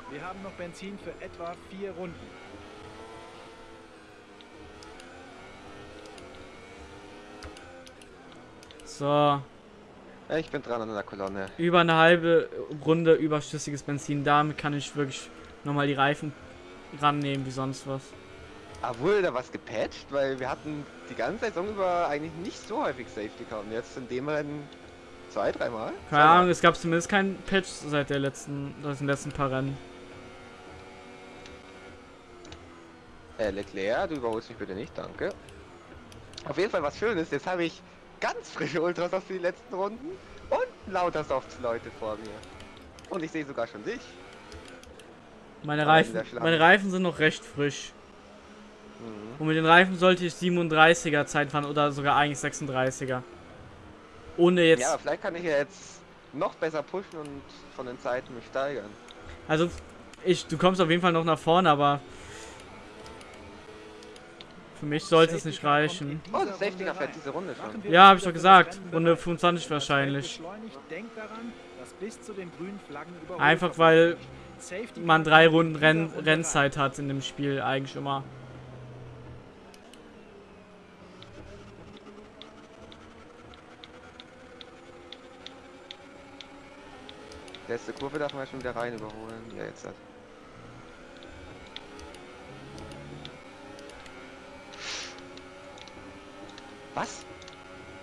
Wir haben noch Benzin für etwa vier Runden. So, ich bin dran an der Kolonne. über eine halbe Runde überschüssiges Benzin. Damit kann ich wirklich nochmal die Reifen rannehmen wie sonst was. Ah, wurde da was gepatcht? Weil wir hatten die ganze Saison über eigentlich nicht so häufig Safety Car und jetzt in dem Rennen zwei, dreimal? Keine Ahnung, es gab zumindest keinen Patch seit der letzten, seit den letzten paar Rennen. Äh, Leclerc, du überholst mich bitte nicht, danke. Auf jeden Fall was Schönes, jetzt habe ich ganz frische Ultrasofts für die letzten Runden und lauter Softs-Leute vor mir. Und ich sehe sogar schon dich. Meine Aber Reifen, meine Reifen sind noch recht frisch. Mhm. Und mit den Reifen sollte ich 37er Zeit fahren oder sogar eigentlich 36er. Ohne jetzt, Ja, aber vielleicht kann ich ja jetzt noch besser pushen und von den Zeiten mich steigern. also ich, du kommst auf jeden Fall noch nach vorne, aber für mich sollte es nicht reichen. Oh, das Safety Car fährt diese Runde schon. Ja, uns hab ich doch gesagt. Runde bereit. 25 Das Feld wahrscheinlich. Einfach weil Safety man drei Runden Renn, Rennzeit hat in dem Spiel eigentlich immer. Letzte Kurve darf man schon wieder rein überholen. Ja, jetzt hat. Was?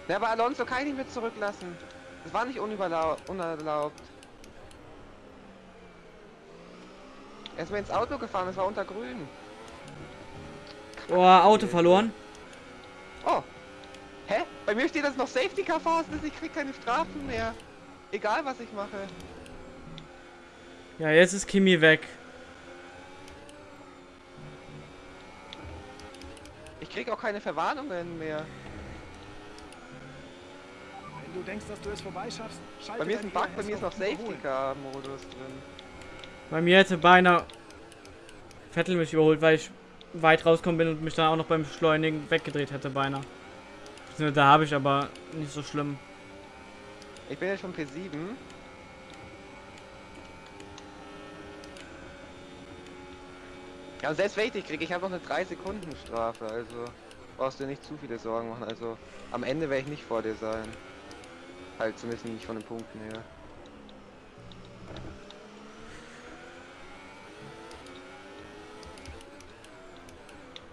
Na, aber Alonso kann ich nicht mehr zurücklassen. Das war nicht unerlaubt. Er ist mir ins Auto gefahren, das war unter grün. Oh, Auto verloren. Oh. Hä? Bei mir steht das noch Safety Car Phasen, ich krieg keine Strafen mehr. Egal was ich mache. Ja, jetzt ist Kimi weg. Ich krieg auch keine Verwarnungen mehr. Wenn du denkst, dass du es vorbeischaffst, schalte Bei mir ist ein Bug, bei mir ist noch Safety. Car Modus drin. Bei mir hätte beinahe Vettel mich überholt, weil ich weit rausgekommen bin und mich dann auch noch beim Beschleunigen weggedreht hätte beinahe. Da habe ich aber nicht so schlimm. Ich bin jetzt schon P7. Ja, und selbst wenn ich dich krieg, ich habe noch eine 3 Sekunden Strafe, also brauchst du dir nicht zu viele Sorgen machen. Also am Ende werde ich nicht vor dir sein. Halt zumindest nicht von den Punkten her.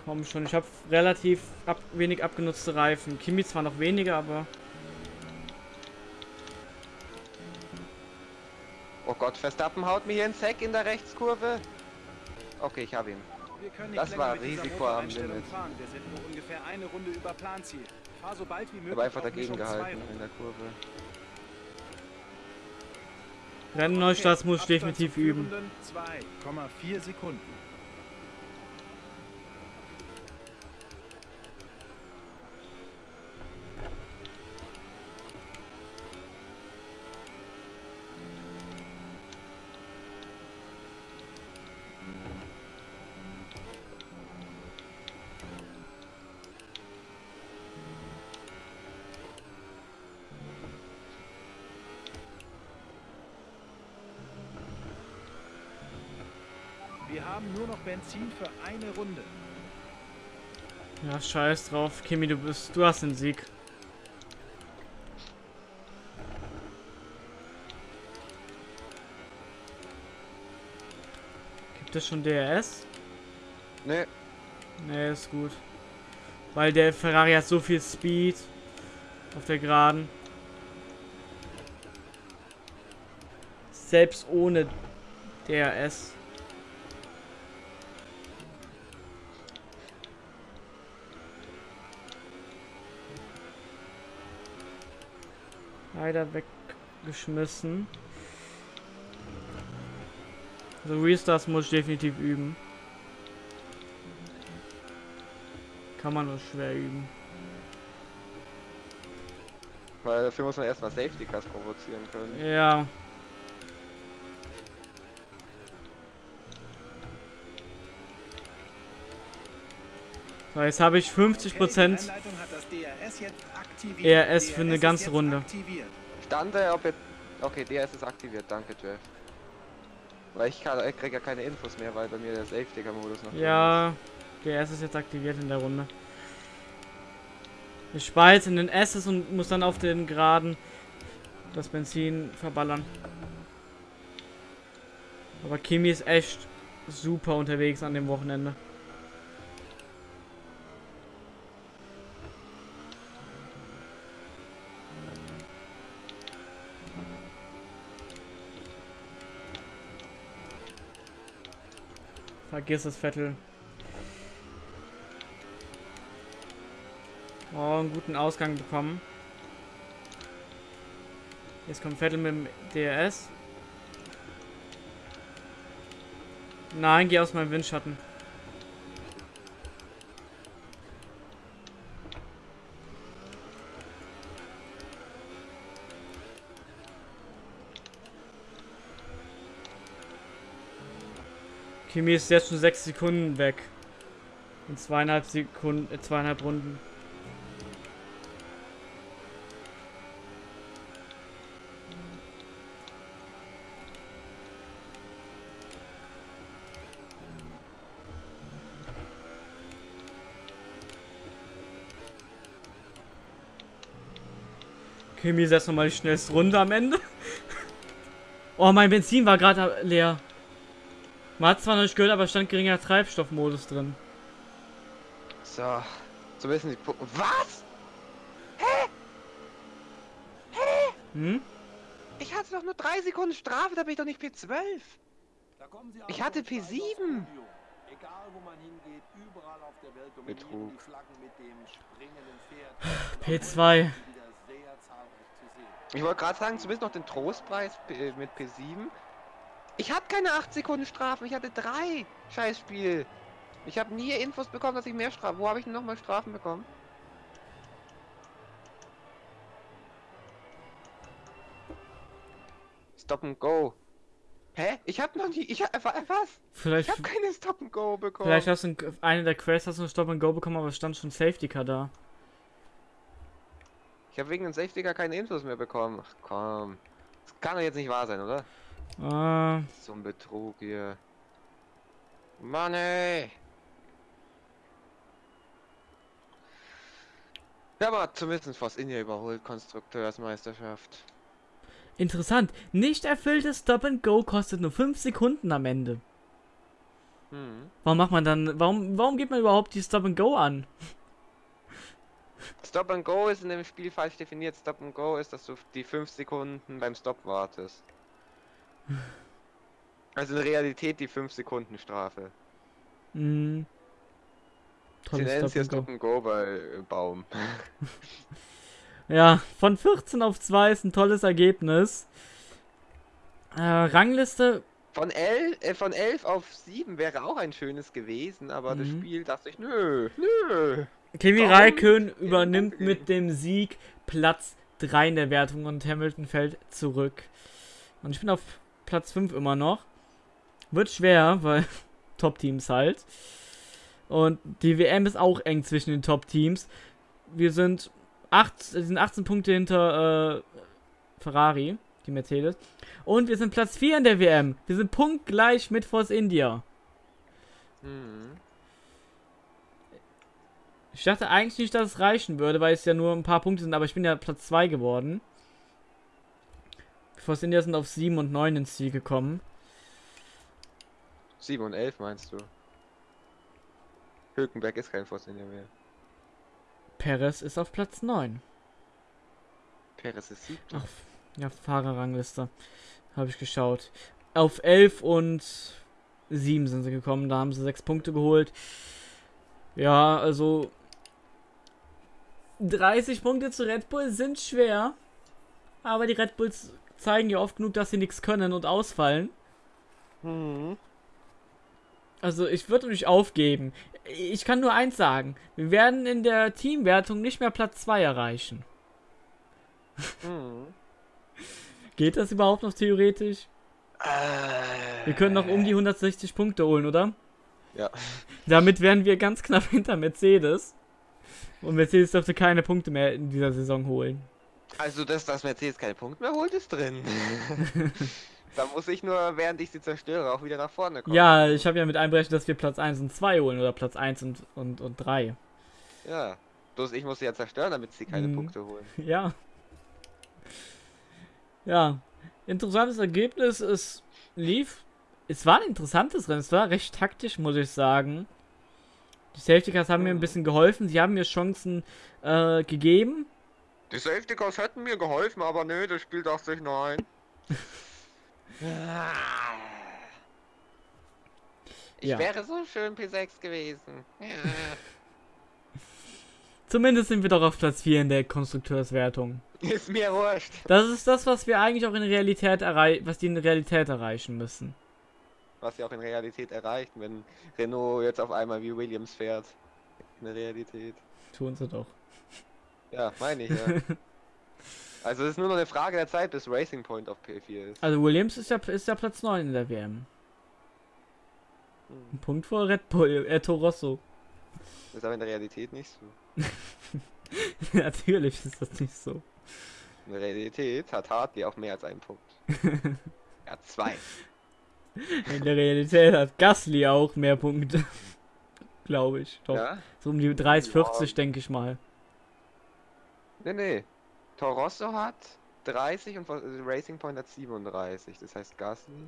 Komm schon, ich habe relativ ab, wenig abgenutzte Reifen. Kimi zwar noch weniger, aber Oh Gott, Verstappen haut mir hier ins Heck in der Rechtskurve. Okay, ich habe ihn. Wir können nicht Das war Risiko am Limit. fahren. Wir sind nur ungefähr eine Runde über Planziel. Fahr so bald wie Ich möglich habe einfach dagegen gehalten in der Kurve. Rennneustarts muss ich Abstand definitiv üben. Führenden 2,4 Sekunden. Wir haben nur noch Benzin für eine Runde. Ja, scheiß drauf. Kimi, du bist, du hast den Sieg. Gibt es schon DRS? Nö, Nee, ist gut. Weil der Ferrari hat so viel Speed auf der Geraden. Selbst ohne DRS. Leider weggeschmissen. Also Restarts muss ich definitiv üben. Kann man nur schwer üben. weil dafür muss man erstmal Safety Cars provozieren können. Ja. So, jetzt habe ich 50% Okay, die Rennleitung hat das DRS jetzt aktiviert. ERS für eine DRS ganze Runde. Stande, ob jetzt. Okay, DRS ist aktiviert, danke Jeff. Weil ich, kann- ich krieg ja keine Infos mehr, weil bei mir der Safety Car Modus noch Ja, der S ist jetzt aktiviert in der Runde. Ich jetzt in den S's und muss dann auf den Geraden das Benzin verballern. Aber Kimi ist echt super unterwegs an dem Wochenende. Vergiss es, Vettel. Oh, einen guten Ausgang bekommen. Jetzt kommt Vettel mit dem DRS. Nein, geh aus meinem Windschatten. Kimi ist jetzt schon sechs Sekunden weg. In zweieinhalb Sekunden, äh, zweieinhalb Runden. Kimi setzt nochmal die schnellste Runde am Ende. Oh, mein Benzin war gerade leer. Man hat zwar noch nicht gehört, aber stand geringer Treibstoffmodus drin. So. So wissen die Punkte. Was? Hm? Ich hatte doch nur drei Sekunden Strafe, da bin ich doch nicht P12. Ich hatte P7. Egal wo man hingeht, überall auf der Welt dominieren Betrug. die Flaggen mit dem springenden Pferd. P2. Wieder sehr zahlreich zu sehen. Ich wollte gerade sagen, zumindest noch den Trostpreis äh, mit P7. Ich hatte keine 8 Sekunden Strafen, ich hatte drei. Scheiß Spiel. Ich habe nie Infos bekommen, dass ich mehr Strafen. Wo habe ich denn nochmal Strafen bekommen? Stop and go. Hä? Ich habe noch nie. Ich hab, was? Vielleicht, Ich habe keine Stop and go bekommen. vielleicht hast du in eine der Quests hast du einen Stop and Go bekommen, aber es stand schon Safety Car da. Ich habe wegen dem Safety Car keine Infos mehr bekommen. Ach komm. Das kann doch jetzt nicht wahr sein, oder? Äh, So ein Betrug hier. Mann ey. Ja, aber zumindest Force India überholt Konstrukteursmeisterschaft. interessant. Nicht erfülltes Stop and Go kostet nur 5 Sekunden am Ende. Hm. Warum macht man dann, warum, warum geht man überhaupt die Stop and Go an? Stop and Go ist in dem Spiel falsch definiert. Stop and Go ist, dass du die 5 Sekunden beim Stop wartest. Also in Realität die 5 Sekunden Strafe. Hm. Sie nennen es Stop hier and Go. Stop and Go bei äh, Baum. Ja, von 14 auf 2 ist ein tolles Ergebnis. Äh, Rangliste, Von 11, äh, von 11 auf 7 wäre auch ein schönes gewesen, aber das Mhm. Spiel dachte ich, nö, nö. Kimi? Räikkönen übernimmt mit dem Sieg Platz 3 in der Wertung und Hamilton fällt zurück. Und ich bin auf Platz 5 immer noch. Wird schwer, weil Top-Teams halt. Und die WM ist auch eng zwischen den Top-Teams. Wir sind, acht, sind 18 Punkte hinter äh, Ferrari, die Mercedes. Und wir sind Platz 4 in der WM. Wir sind punktgleich mit Force India. Mhm. Ich dachte eigentlich nicht, dass es reichen würde, weil es ja nur ein paar Punkte sind, aber ich bin ja Platz 2 geworden. Force India sind auf 7 und 9 ins Ziel gekommen. 7 und 11 meinst du? Hülkenberg ist kein Vorsitzender mehr. Perez ist auf Platz 9. Perez ist siebter. Ach, ja, Fahrerrangliste. Habe ich geschaut. Auf 11 und 7 sind sie gekommen, da haben sie 6 Punkte geholt. Ja, also 30 Punkte zu Red Bull sind schwer. Aber die Red Bulls zeigen ja oft genug, dass sie nichts können und ausfallen. Mhm. Also ich würde nicht aufgeben. Ich kann nur eins sagen. Wir werden in der Teamwertung nicht mehr Platz 2 erreichen. Mhm. Geht das überhaupt noch theoretisch? Äh, Wir können noch um die 160 Punkte holen, oder? Ja. Damit wären wir ganz knapp hinter Mercedes. Und Mercedes dürfte keine Punkte mehr in dieser Saison holen. Also, dass das Mercedes keine Punkte mehr holt, ist drin. da muss ich nur, während ich sie zerstöre, auch wieder nach vorne kommen. Ja, ich habe ja mit einberechnet, dass wir Platz 1 und 2 holen oder Platz 1 und, und, und 3. Ja. Bloß ich muss sie ja zerstören, damit sie keine Mhm. Punkte holen. Ja. Ja. Interessantes Ergebnis. Es lief. Es war ein interessantes Rennen. Es war recht taktisch, muss ich sagen. Die Safety Cars haben mir ein bisschen geholfen. Sie haben mir Chancen äh, gegeben. Die Safety Cars hätten mir geholfen, aber nö, das Spiel dachte sich nein. Ich Ja. wäre so schön P6 gewesen. Ja. Zumindest sind wir doch auf Platz 4 in der Konstrukteurswertung. Ist mir wurscht. Das ist das, was wir eigentlich auch in Realität erreichen, was die in Realität erreichen müssen. Was sie auch in Realität erreicht, wenn Renault jetzt auf einmal wie Williams fährt. In der Realität. Tun sie doch. Ja, meine ich ja. also es ist nur noch eine Frage der Zeit, bis Racing Point auf P4 ist. Also Williams ist ja, ist ja Platz 9 in der WM. Ein Punkt vor Red Bull, äh, Toro Rosso. Ist aber in der Realität nicht so. Natürlich ist das nicht so. In der Realität hat Hartley auch mehr als einen Punkt. er hat zwei. In der Realität hat Gasly auch mehr Punkte. Glaube ich. Doch. Ja? So um die 30, Ja. 40 denke ich mal. Nee, nee. Torosso hat 30 und Racing Point hat 37. Das heißt Gasly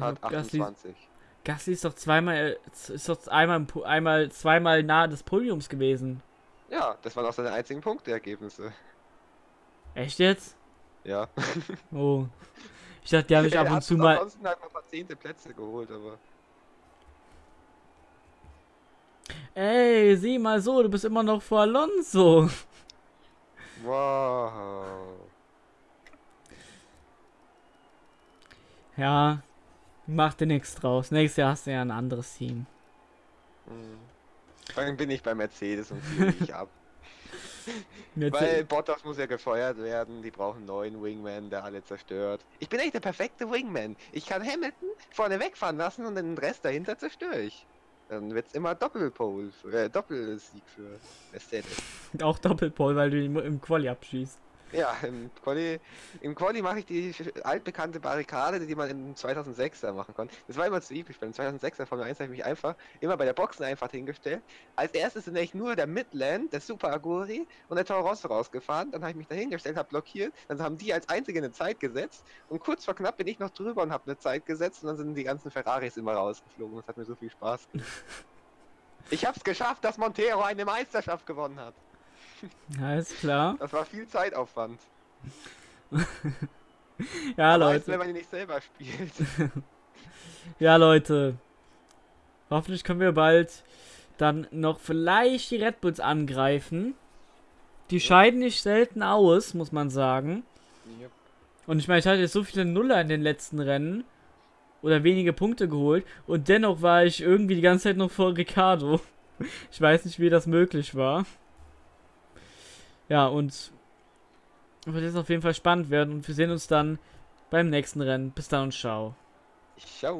hat Also Gasly, 28. Gasly ist doch zweimal, äh, ist doch einmal, einmal, zweimal nahe des Podiums gewesen. Ja, das waren auch seine einzigen Punkteergebnisse. Echt jetzt? Ja. Oh. Ich dachte, die habe ich Er ab und hat zu mal. Ansonsten halt noch ein paar zehnte Plätze geholt, aber. Ey, sieh mal so, du bist immer noch vor Alonso. Wow. Ja, mach dir nichts draus. Nächstes Jahr hast du ja ein anderes Team. Hm. Vor allem bin ich bei Mercedes und fühle mich ab. Weil Bottas muss ja gefeuert werden, die brauchen einen neuen Wingman, der alle zerstört. Ich bin echt der perfekte Wingman. Ich kann Hamilton vorne wegfahren lassen und den Rest dahinter zerstöre ich. Dann wird's immer Doppelpole, äh, Doppelsieg für Mercedes. auch Doppelpole, weil du ihn im Quali abschießt. Ja, im Quali, im Quali mache ich die altbekannte Barrikade, die man in 2006er machen konnte. Das war immer zu üblich. Beim 2006er Formel 1 habe ich mich einfach immer bei der Boxen einfach hingestellt. Als erstes sind eigentlich nur der Midland, der Super Aguri und der Toro Rosso rausgefahren. Dann habe ich mich da hingestellt, habe blockiert. Dann haben die als einzige eine Zeit gesetzt. Und kurz vor knapp bin ich noch drüber und habe eine Zeit gesetzt. Und dann sind die ganzen Ferraris immer rausgeflogen. Das hat mir so viel Spaß gemacht. Ich habe es geschafft, dass Montero eine Meisterschaft gewonnen hat. Alles klar. Das war viel Zeitaufwand. Ja, Aber Leute. wenn man ihn nicht selber spielt. Ja, Leute. Hoffentlich können wir bald dann noch vielleicht die Red Bulls angreifen. Die scheiden nicht selten aus, muss man sagen. Und ich meine, ich hatte jetzt so viele Nuller in den letzten Rennen. Oder wenige Punkte geholt. Und dennoch war ich irgendwie die ganze Zeit noch vor Ricardo. Ich weiß nicht, wie das möglich war. Ja, und wird jetzt auf jeden Fall spannend werden. Und wir sehen uns dann beim nächsten Rennen. Bis dann und ciao. Ciao.